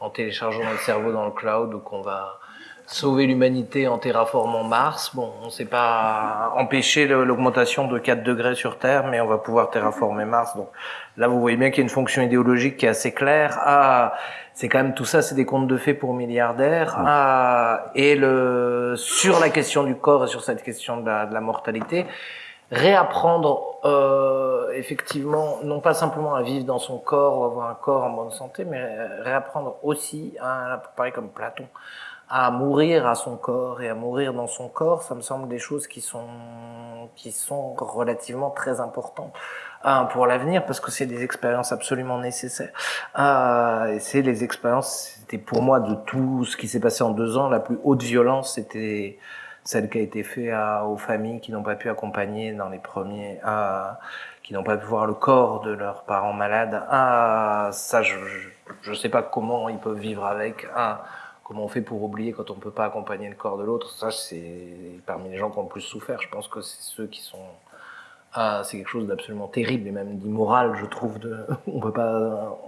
en téléchargeant notre cerveau dans le cloud ou qu'on va sauver l'humanité en terraformant Mars. Bon, on ne sait pas empêcher l'augmentation de 4 degrés sur Terre, mais on va pouvoir terraformer Mars. Donc là, vous voyez bien qu'il y a une fonction idéologique qui est assez claire. Ah, c'est quand même tout ça, c'est des contes de fées pour milliardaires. Ah, et le sur la question du corps et sur cette question de la, de la mortalité, réapprendre euh, effectivement, non pas simplement à vivre dans son corps ou avoir un corps en bonne santé, mais réapprendre aussi, à, pareil comme Platon, à mourir à son corps et à mourir dans son corps, ça me semble des choses qui sont qui sont relativement très importantes euh, pour l'avenir parce que c'est des expériences absolument nécessaires. Euh, c'est les expériences, c'était pour moi de tout ce qui s'est passé en deux ans, la plus haute violence, c'était celle qui a été faite aux familles qui n'ont pas pu accompagner dans les premiers, euh, qui n'ont pas pu voir le corps de leurs parents malades. Ah, ça, je, je, je sais pas comment ils peuvent vivre avec. Ah, comment on fait pour oublier quand on peut pas accompagner le corps de l'autre? Ça, c'est parmi les gens qui ont le plus souffert. Je pense que c'est ceux qui sont ah, c'est quelque chose d'absolument terrible et même d'immoral, je trouve. De, on peut pas.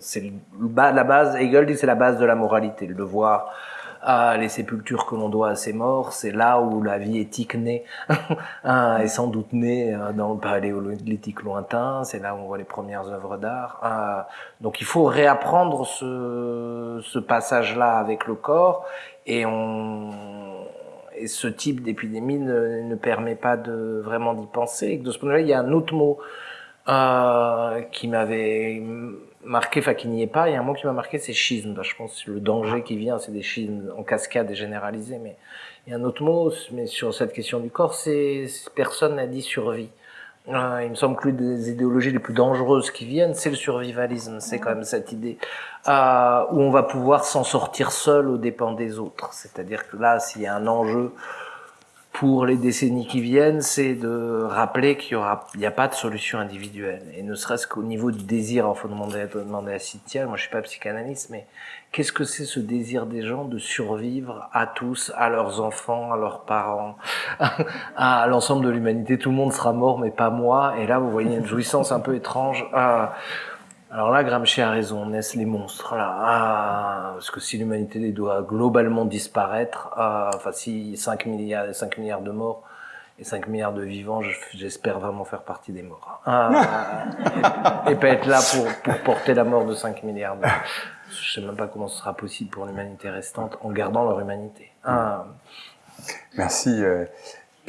C'est la base. Hegel dit c'est la base de la moralité, le devoir ah, les sépultures que l'on doit à ses morts, c'est là où la vie éthique naît, est sans doute née euh, dans le paléolithique lointain, c'est là où on voit les premières œuvres d'art. Ah, donc il faut réapprendre ce, ce passage-là avec le corps, et, on, et ce type d'épidémie ne, ne, permet pas de vraiment d'y penser. De ce point de vue-là, il y a un autre mot euh, qui m'avait marqué, enfin qui n'y est pas, il y a un mot qui m'a marqué, c'est schisme. Je pense que le danger qui vient, c'est des schismes en cascade et généralisés. Mais il y a un autre mot, mais sur cette question du corps, c'est personne n'a dit survie. Euh, il me semble que l'une des idéologies les plus dangereuses qui viennent, c'est le survivalisme. C'est quand même cette idée euh, où on va pouvoir s'en sortir seul aux dépens des autres. C'est-à-dire que là, s'il y a un enjeu pour les décennies qui viennent, c'est de rappeler qu'il n'y a pas de solution individuelle. Et ne serait-ce qu'au niveau du désir, il faut demander, demander à Cynthia, moi je suis pas psychanalyste, mais qu'est-ce que c'est ce désir des gens de survivre à tous, à leurs enfants, à leurs parents, à l'ensemble de l'humanité? Tout le monde sera mort, mais pas moi. Et là, vous voyez une jouissance un peu étrange. Alors là, Gramsci a raison, naissent les monstres. Ah, parce que si l'humanité doit globalement disparaître, ah, enfin si 5 milliards, 5 milliards de morts et 5 milliards de vivants, j'espère vraiment faire partie des morts. Ah, et, pas être là pour, pour porter la mort de 5 milliards de Je sais même pas comment ce sera possible pour l'humanité restante en gardant leur humanité. Ah. Merci. Euh,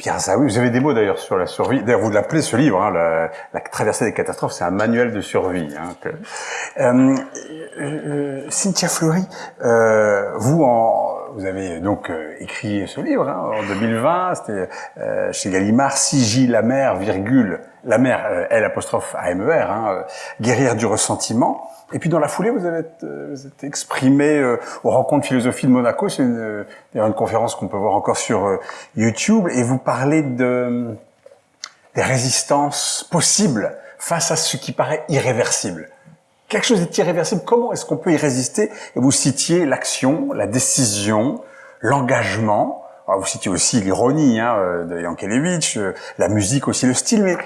Pierre vous avez des mots d'ailleurs sur la survie. D'ailleurs, vous l'appelez ce livre, hein, la, la, traversée des catastrophes, c'est un manuel de survie. Hein, euh, euh, Cynthia Fleury, euh, vous, en, vous avez donc euh, écrit ce livre hein, en 2020, c'était euh, chez Gallimard, Sigi la mer, virgule, la mer, L apostrophe A-M-E-R, hein, guérir du ressentiment. Et puis dans la foulée, vous avez euh, vous êtes exprimé euh, aux rencontres philosophie de Monaco. C'est une, euh, une conférence qu'on peut voir encore sur YouTube. Et vous parlez de, des résistances possibles face à ce qui paraît irréversible. Quelque chose est irréversible. Comment est-ce qu'on peut y résister? Et vous citiez l'action, la décision, l'engagement. Vous citiez aussi l'ironie hein, de Yankelevitch, la musique aussi, le style. Mais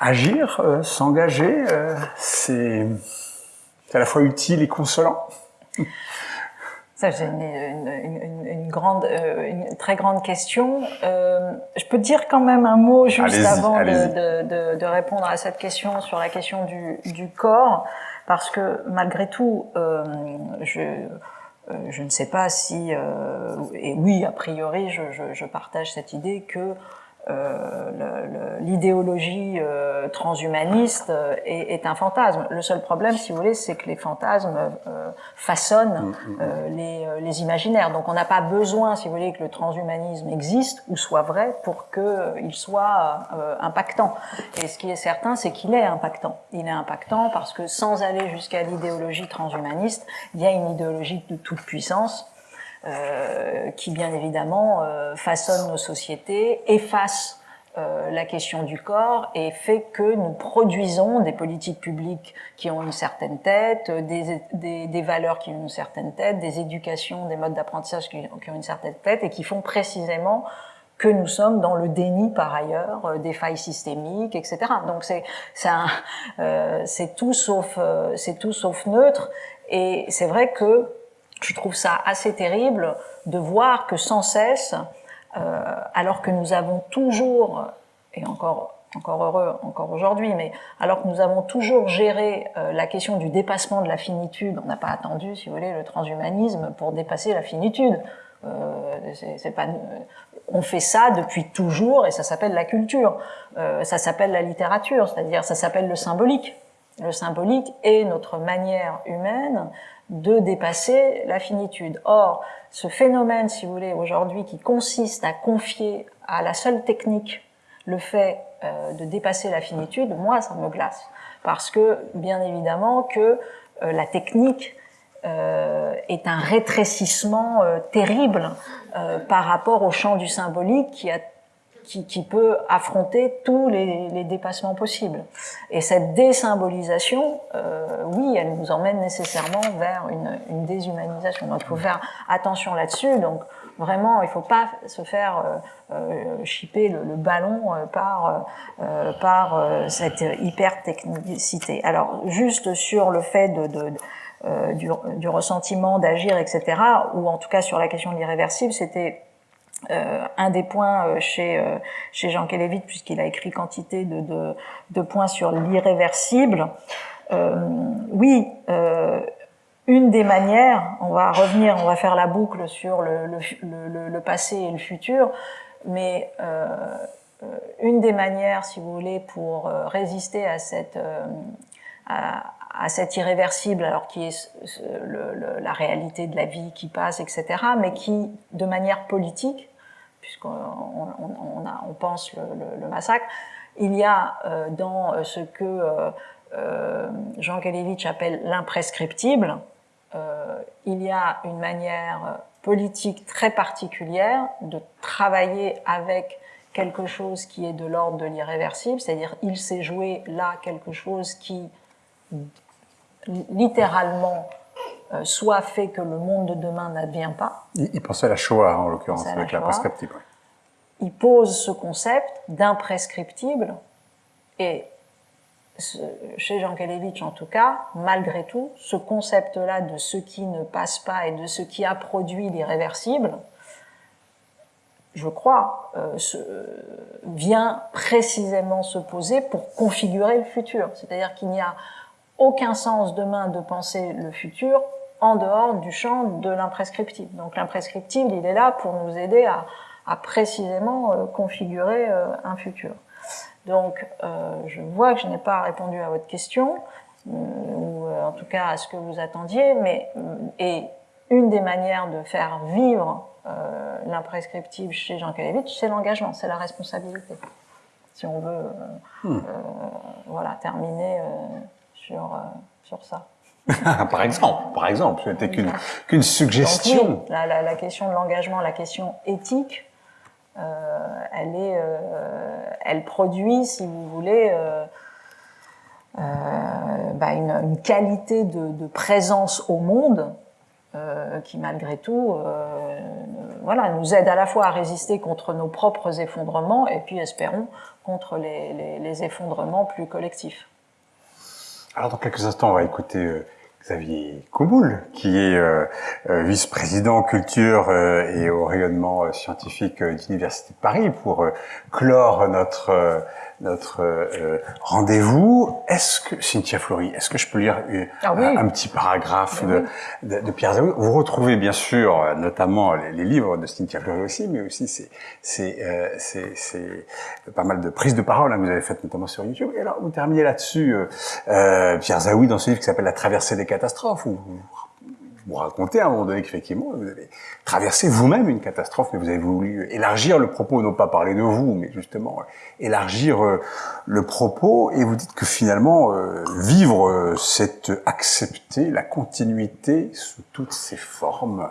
agir, s'engager, c'est c'est à la fois utile et consolant. Ça, c'est une, une, une, grande, euh, une très grande question. Euh, je peux dire quand même un mot juste avant de, de, de, répondre à cette question sur la question du, du corps, parce que malgré tout, euh, je, euh, je ne sais pas si, euh, et oui, a priori, je, je, partage cette idée que l'idéologie euh, transhumaniste euh, est, est, un fantasme. Le seul problème, si vous voulez, c'est que les fantasmes façonnent mm, mm, mm. les, les, imaginaires. Donc on n'a pas besoin, si vous voulez, que le transhumanisme existe ou soit vrai pour qu'il soit impactant. Et ce qui est certain, c'est qu'il est impactant. Il est impactant parce que sans aller jusqu'à l'idéologie transhumaniste, il y a une idéologie de toute puissance euh, qui bien évidemment euh, façonne nos sociétés, efface euh, la question du corps et fait que nous produisons des politiques publiques qui ont une certaine tête, des, des, des valeurs qui ont une certaine tête, des éducations, des modes d'apprentissage qui, ont une certaine tête et qui font précisément que nous sommes dans le déni par ailleurs euh, des failles systémiques, etc. Donc c'est euh, tout sauf c'est tout sauf neutre et c'est vrai que je trouve ça assez terrible de voir que sans cesse, euh, alors que nous avons toujours, et encore encore heureux encore aujourd'hui, mais alors que nous avons toujours géré euh, la question du dépassement de la finitude, on n'a pas attendu, si vous voulez, le transhumanisme pour dépasser la finitude. Euh, c'est pas, on fait ça depuis toujours et ça s'appelle la culture, euh, ça s'appelle la littérature, c'est-à-dire ça s'appelle le symbolique. Le symbolique est notre manière humaine de dépasser la finitude. Or, ce phénomène, si vous voulez, aujourd'hui, qui consiste à confier à la seule technique le fait euh, de dépasser la finitude, moi, ça me glace. Parce que, bien évidemment, que euh, la technique euh, est un rétrécissement terrible par rapport au champ du symbolique qui a qui, qui, peut affronter tous les, les, dépassements possibles. Et cette désymbolisation, euh, oui, elle nous emmène nécessairement vers une, une déshumanisation. Donc il faut faire attention là-dessus. Donc vraiment, il ne faut pas se faire euh, euh chipper le, le ballon euh, par, euh, par euh, cette hyper-technicité. Alors juste sur le fait de, de, de du, du, ressentiment, d'agir, etc., ou en tout cas sur la question de l'irréversible, c'était euh, un des points euh, chez, euh, chez Jean Kelevit, puisqu'il a écrit quantité de, de, points sur l'irréversible. oui, une des manières, on va revenir, on va faire la boucle sur le, le, le, le passé et le futur, mais une des manières, si vous voulez, pour résister à cette, à, à cet irréversible, alors qui est la réalité de la vie qui passe, etc., mais qui, de manière politique, puisqu'on on, pense le, massacre, il y a euh, dans ce que euh, euh Jean Kalevitch appelle l'imprescriptible, euh, il y a une manière politique très particulière de travailler avec quelque chose qui est de l'ordre de l'irréversible, c'est-à-dire il s'est joué là quelque chose qui littéralement euh, soit fait que le monde de demain n'advient pas. Il, il, pensait à la Shoah, en l'occurrence, avec l'imprescriptible. Il pose ce concept d'imprescriptible, et ce, chez Jean Kelevitch en tout cas, malgré tout, ce concept-là de ce qui ne passe pas et de ce qui a produit l'irréversible, je crois, euh, se, vient précisément se poser pour configurer le futur. C'est-à-dire qu'il n'y a aucun sens demain de penser le futur en dehors du champ de l'imprescriptible. Donc l'imprescriptible, il est là pour nous aider à, à précisément euh, configurer euh, un futur. Donc euh, je vois que je n'ai pas répondu à votre question, ou en tout cas à ce que vous attendiez, mais et une des manières de faire vivre l'imprescriptible chez Jean Kalevitch, c'est l'engagement, c'est la responsabilité. Si on veut hmm. voilà, terminer sur, sur ça. par exemple, par exemple, c'était qu'une qu'une suggestion. Donc, oui, la, la, la, question de l'engagement, la question éthique, euh, elle est, euh, elle produit, si vous voulez, euh, bah une, une, qualité de, de, présence au monde qui, malgré tout, voilà, nous aide à la fois à résister contre nos propres effondrements et puis, espérons, contre les, les, les effondrements plus collectifs. Alors, dans quelques instants, on va écouter Xavier Couboul, qui est euh, euh, vice-président culture euh, et au rayonnement euh, scientifique euh, d'Université de Paris, pour clore notre notre euh, rendez-vous. Est-ce que, Cynthia Flory, est-ce que je peux lire euh, ah oui. un, un, petit paragraphe de, de, de, Pierre Zaoui Vous retrouvez bien sûr euh, notamment les, les, livres de Cynthia Flory aussi, mais aussi c'est c'est pas mal de prises de parole hein, que vous avez faites notamment sur YouTube. Et alors vous terminez là-dessus, euh, Pierre Zaoui, dans ce livre qui s'appelle La traversée des catastrophes, où vous vous racontez à un moment donné qu'effectivement, vous avez traversé vous-même une catastrophe, mais vous avez voulu élargir le propos, non pas parler de vous, mais justement euh, élargir euh, le propos, et vous dites que finalement, euh, vivre, euh, c'est accepter la continuité sous toutes ses formes.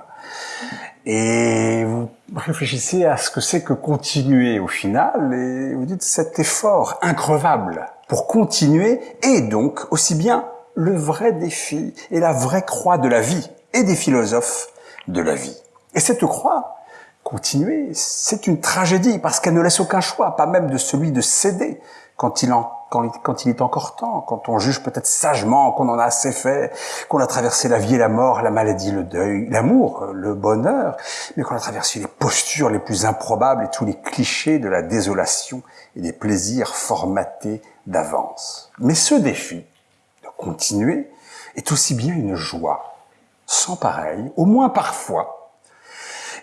Et vous réfléchissez à ce que c'est que continuer au final, et vous dites cet effort increvable pour continuer, et donc aussi bien le vrai défi et la vraie croix de la vie et des philosophes de la vie. Et cette croix, continuer, c'est une tragédie parce qu'elle ne laisse aucun choix, pas même de celui de céder quand il, est encore temps, quand on juge peut-être sagement qu'on en a assez fait, qu'on a traversé la vie et la mort, la maladie, le deuil, l'amour, le bonheur, mais qu'on a traversé les postures les plus improbables et tous les clichés de la désolation et des plaisirs formatés d'avance. Mais ce défi de continuer est aussi bien une joie sans pareil, au moins parfois.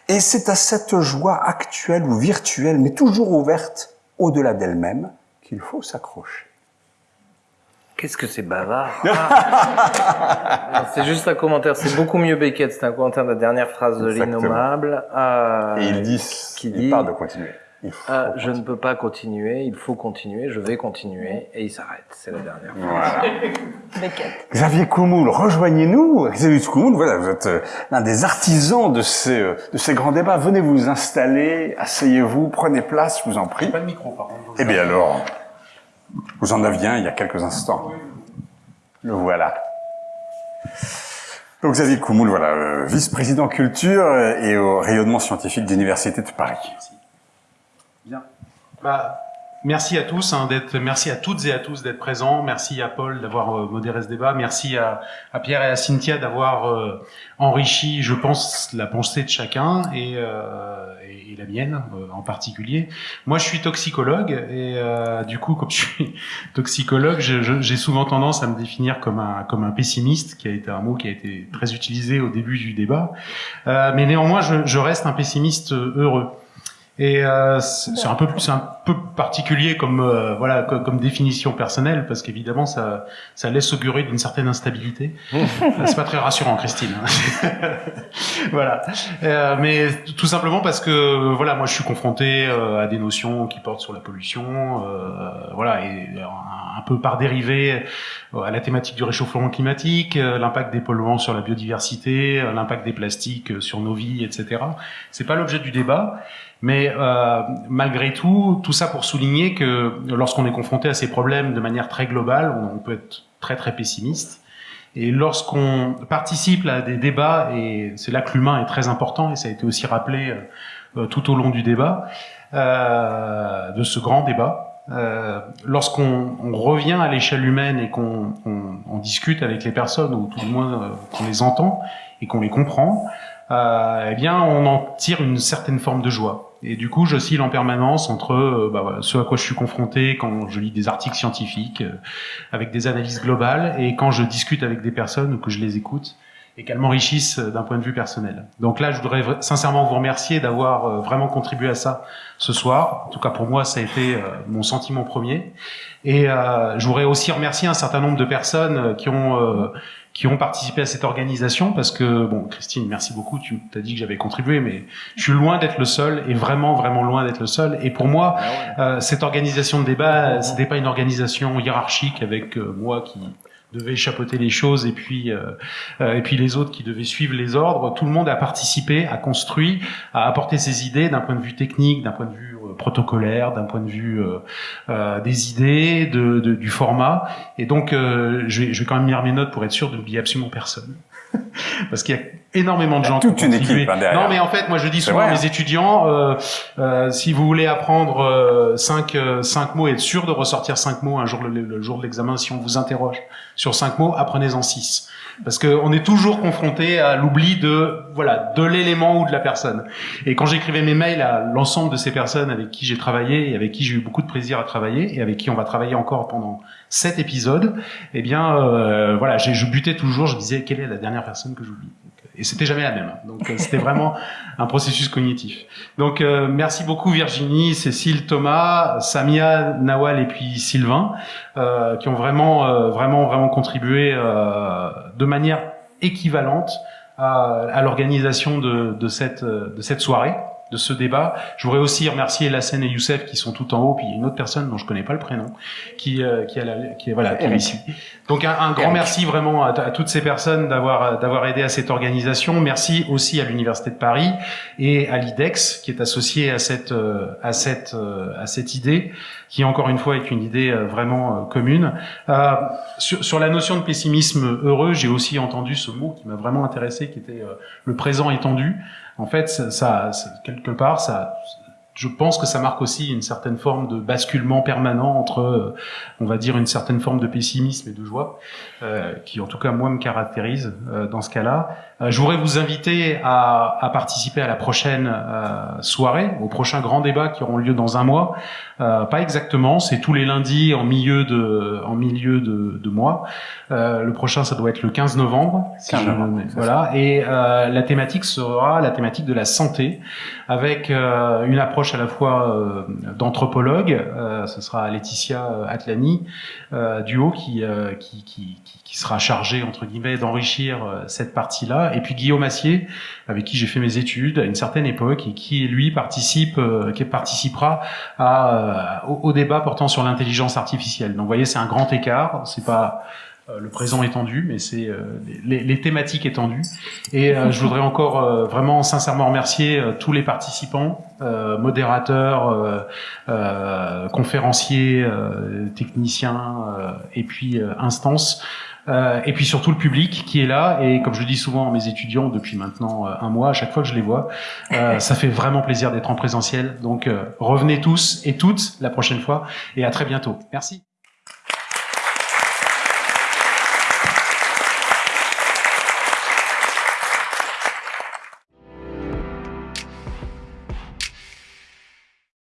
Et c'est à cette joie actuelle ou virtuelle, mais toujours ouverte au-delà d'elle-même, qu'il faut s'accrocher. Qu'est-ce que c'est bavard ah. C'est juste un commentaire, c'est beaucoup mieux Beckett, c'est un commentaire de la dernière phrase de l'innommable. Euh, Et il dit, qui il dit, parle de continuer. Ah, je ne peux pas continuer, il faut continuer, je vais continuer, et il s'arrête. C'est la dernière fois. Voilà. Xavier Coumoul, rejoignez-nous. Xavier Coumoul, voilà, vous êtes euh, l'un des artisans de ces, euh, de ces grands débats. Venez vous installer, asseyez-vous, prenez place, je vous en prie. Pas de micro, par contre. Eh bien alors, vous en aviez un il y a quelques instants. Le voilà. Donc Xavier Coumoul, voilà, euh, vice-président culture et au rayonnement scientifique de l'Université de Paris. Bah, merci à tous, hein, d'être, merci à toutes et à tous d'être présents. Merci à Paul d'avoir euh, modéré ce débat. Merci à, à Pierre et à Cynthia d'avoir euh, enrichi, je pense, la pensée de chacun et, euh, et, la mienne euh, en particulier. Moi, je suis toxicologue et euh, du coup, comme je suis toxicologue, j'ai souvent tendance à me définir comme un comme un pessimiste, qui a été un mot qui a été très utilisé au début du débat. Mais néanmoins, je, je reste un pessimiste heureux. Et euh, c'est un peu c'est un peu particulier comme euh, voilà comme, comme définition personnelle parce qu'évidemment ça ça laisse augurer d'une certaine instabilité. Euh, c'est pas très rassurant, Christine. voilà. Euh, mais tout simplement parce que voilà moi je suis confronté euh, à des notions qui portent sur la pollution, euh, voilà et un, un peu par dérivé euh, à la thématique du réchauffement climatique, euh, l'impact des polluants sur la biodiversité, euh, l'impact des plastiques euh, sur nos vies, etc. C'est pas l'objet du débat. Mais euh, malgré tout, tout ça pour souligner que lorsqu'on est confronté à ces problèmes de manière très globale, on, peut être très très pessimiste. Et lorsqu'on participe à des débats, et c'est là que l'humain est très important, et ça a été aussi rappelé euh, tout au long du débat, euh, de ce grand débat, euh, lorsqu'on on revient à l'échelle humaine et qu'on on, on discute avec les personnes, ou tout du moins euh, qu'on les entend et qu'on les comprend, euh, eh bien, on en tire une certaine forme de joie. Et du coup, j'oscille en permanence entre euh, bah, ce à quoi je suis confronté quand je lis des articles scientifiques euh, avec des analyses globales et quand je discute avec des personnes ou que je les écoute et qu'elles m'enrichissent euh, d'un point de vue personnel. Donc là, je voudrais sincèrement vous remercier d'avoir euh, vraiment contribué à ça ce soir. En tout cas, pour moi, ça a été mon sentiment premier. Et euh, je voudrais aussi remercier un certain nombre de personnes qui ont qui ont participé à cette organisation parce que bon Christine merci beaucoup. Tu t'as dit que j'avais contribué mais je suis loin d'être le seul et vraiment vraiment loin d'être le seul. Et pour moi euh, cette organisation de débat c'était pas une organisation hiérarchique avec euh, moi qui devait chapeauter les choses et puis euh, euh, et puis les autres qui devaient suivre les ordres. Tout le monde a participé a construit a apporté ses idées d'un point de vue technique d'un point de vue d'un point de vue euh, euh, des idées de, de- du format. Et donc euh, je, vais, je vais quand même lire mes notes pour être sûr de n'oublier absolument personne. Parce qu'il y a énormément de gens toute une équipe, hein, derrière. non mais en fait moi je dis souvent à vrai, mes hein. étudiants euh, euh, si vous voulez apprendre euh, cinq euh, cinq mots et être sûr de ressortir cinq mots un jour le, le jour de l'examen si on vous interroge sur cinq mots apprenez-en six parce que on est toujours confronté à l'oubli de voilà de l'élément ou de la personne et quand j'écrivais mes mails à l'ensemble de ces personnes avec qui j'ai travaillé et avec qui j'ai eu beaucoup de plaisir à travailler et avec qui on va travailler encore pendant sept épisodes eh bien euh, voilà je butais toujours je disais quelle est la dernière personne que j'oublie? Et c'était jamais la même donc euh, c'était vraiment un processus cognitif. Donc euh, merci beaucoup Virginie, Cécile, Thomas, Samia, Nawal et puis Sylvain euh, qui ont vraiment euh, vraiment vraiment contribué euh, de manière équivalente à, à l'organisation de, de cette euh, de cette soirée de ce débat. Je voudrais aussi remercier Lassen et Youssef qui sont tout en haut, puis il y a une autre personne dont je connais pas le prénom, qui euh, qui, a la, qui est voilà qui est ici. Donc un, un grand merci vraiment à, à toutes ces personnes d'avoir d'avoir aidé à cette organisation. Merci aussi à l'université de Paris et à l'IDEX qui est associé à cette euh, à cette euh, à cette idée qui encore une fois est une idée euh, vraiment euh, commune. Euh, sur, sur la notion de pessimisme heureux, j'ai aussi entendu ce mot qui m'a vraiment intéressé, qui était euh, le présent étendu. En fait, ça, ça- quelque part, ça, je pense que ça marque aussi une certaine forme de basculement permanent entre, euh, on va dire, une certaine forme de pessimisme et de joie, euh, qui en tout cas moi me caractérise euh, dans ce cas-là. Euh, je voudrais vous inviter à, à participer à la prochaine euh, soirée, au prochain grand débat qui auront lieu dans un mois. Euh, pas exactement, c'est tous les lundis en milieu de, en milieu de, de mois. Euh, le prochain, ça doit être le 15 novembre. si 15 je- novembre, c'est voilà. Et euh, la thématique sera la thématique de la santé, avec euh, une approche approche à la fois d'anthropologue, ce sera Laetitia Atlani, duo qui, qui, qui, qui, sera chargé entre guillemets d'enrichir cette partie-là, et puis Guillaume Assier, avec qui j'ai fait mes études à une certaine époque et qui lui participe, qui participera à, au, au débat portant sur l'intelligence artificielle. Donc vous voyez, c'est un grand écart. C'est pas euh, le présent étendu, mais c'est euh, les, les, thématiques étendues. Et euh, je voudrais encore vraiment sincèrement remercier tous les participants, modérateurs, conférenciers, techniciens, et puis instances. Et puis surtout le public qui est là et comme je le dis souvent à mes étudiants depuis maintenant un mois, à chaque fois que je les vois, ça fait vraiment plaisir d'être en présentiel. Donc revenez tous et toutes la prochaine fois et à très bientôt. Merci.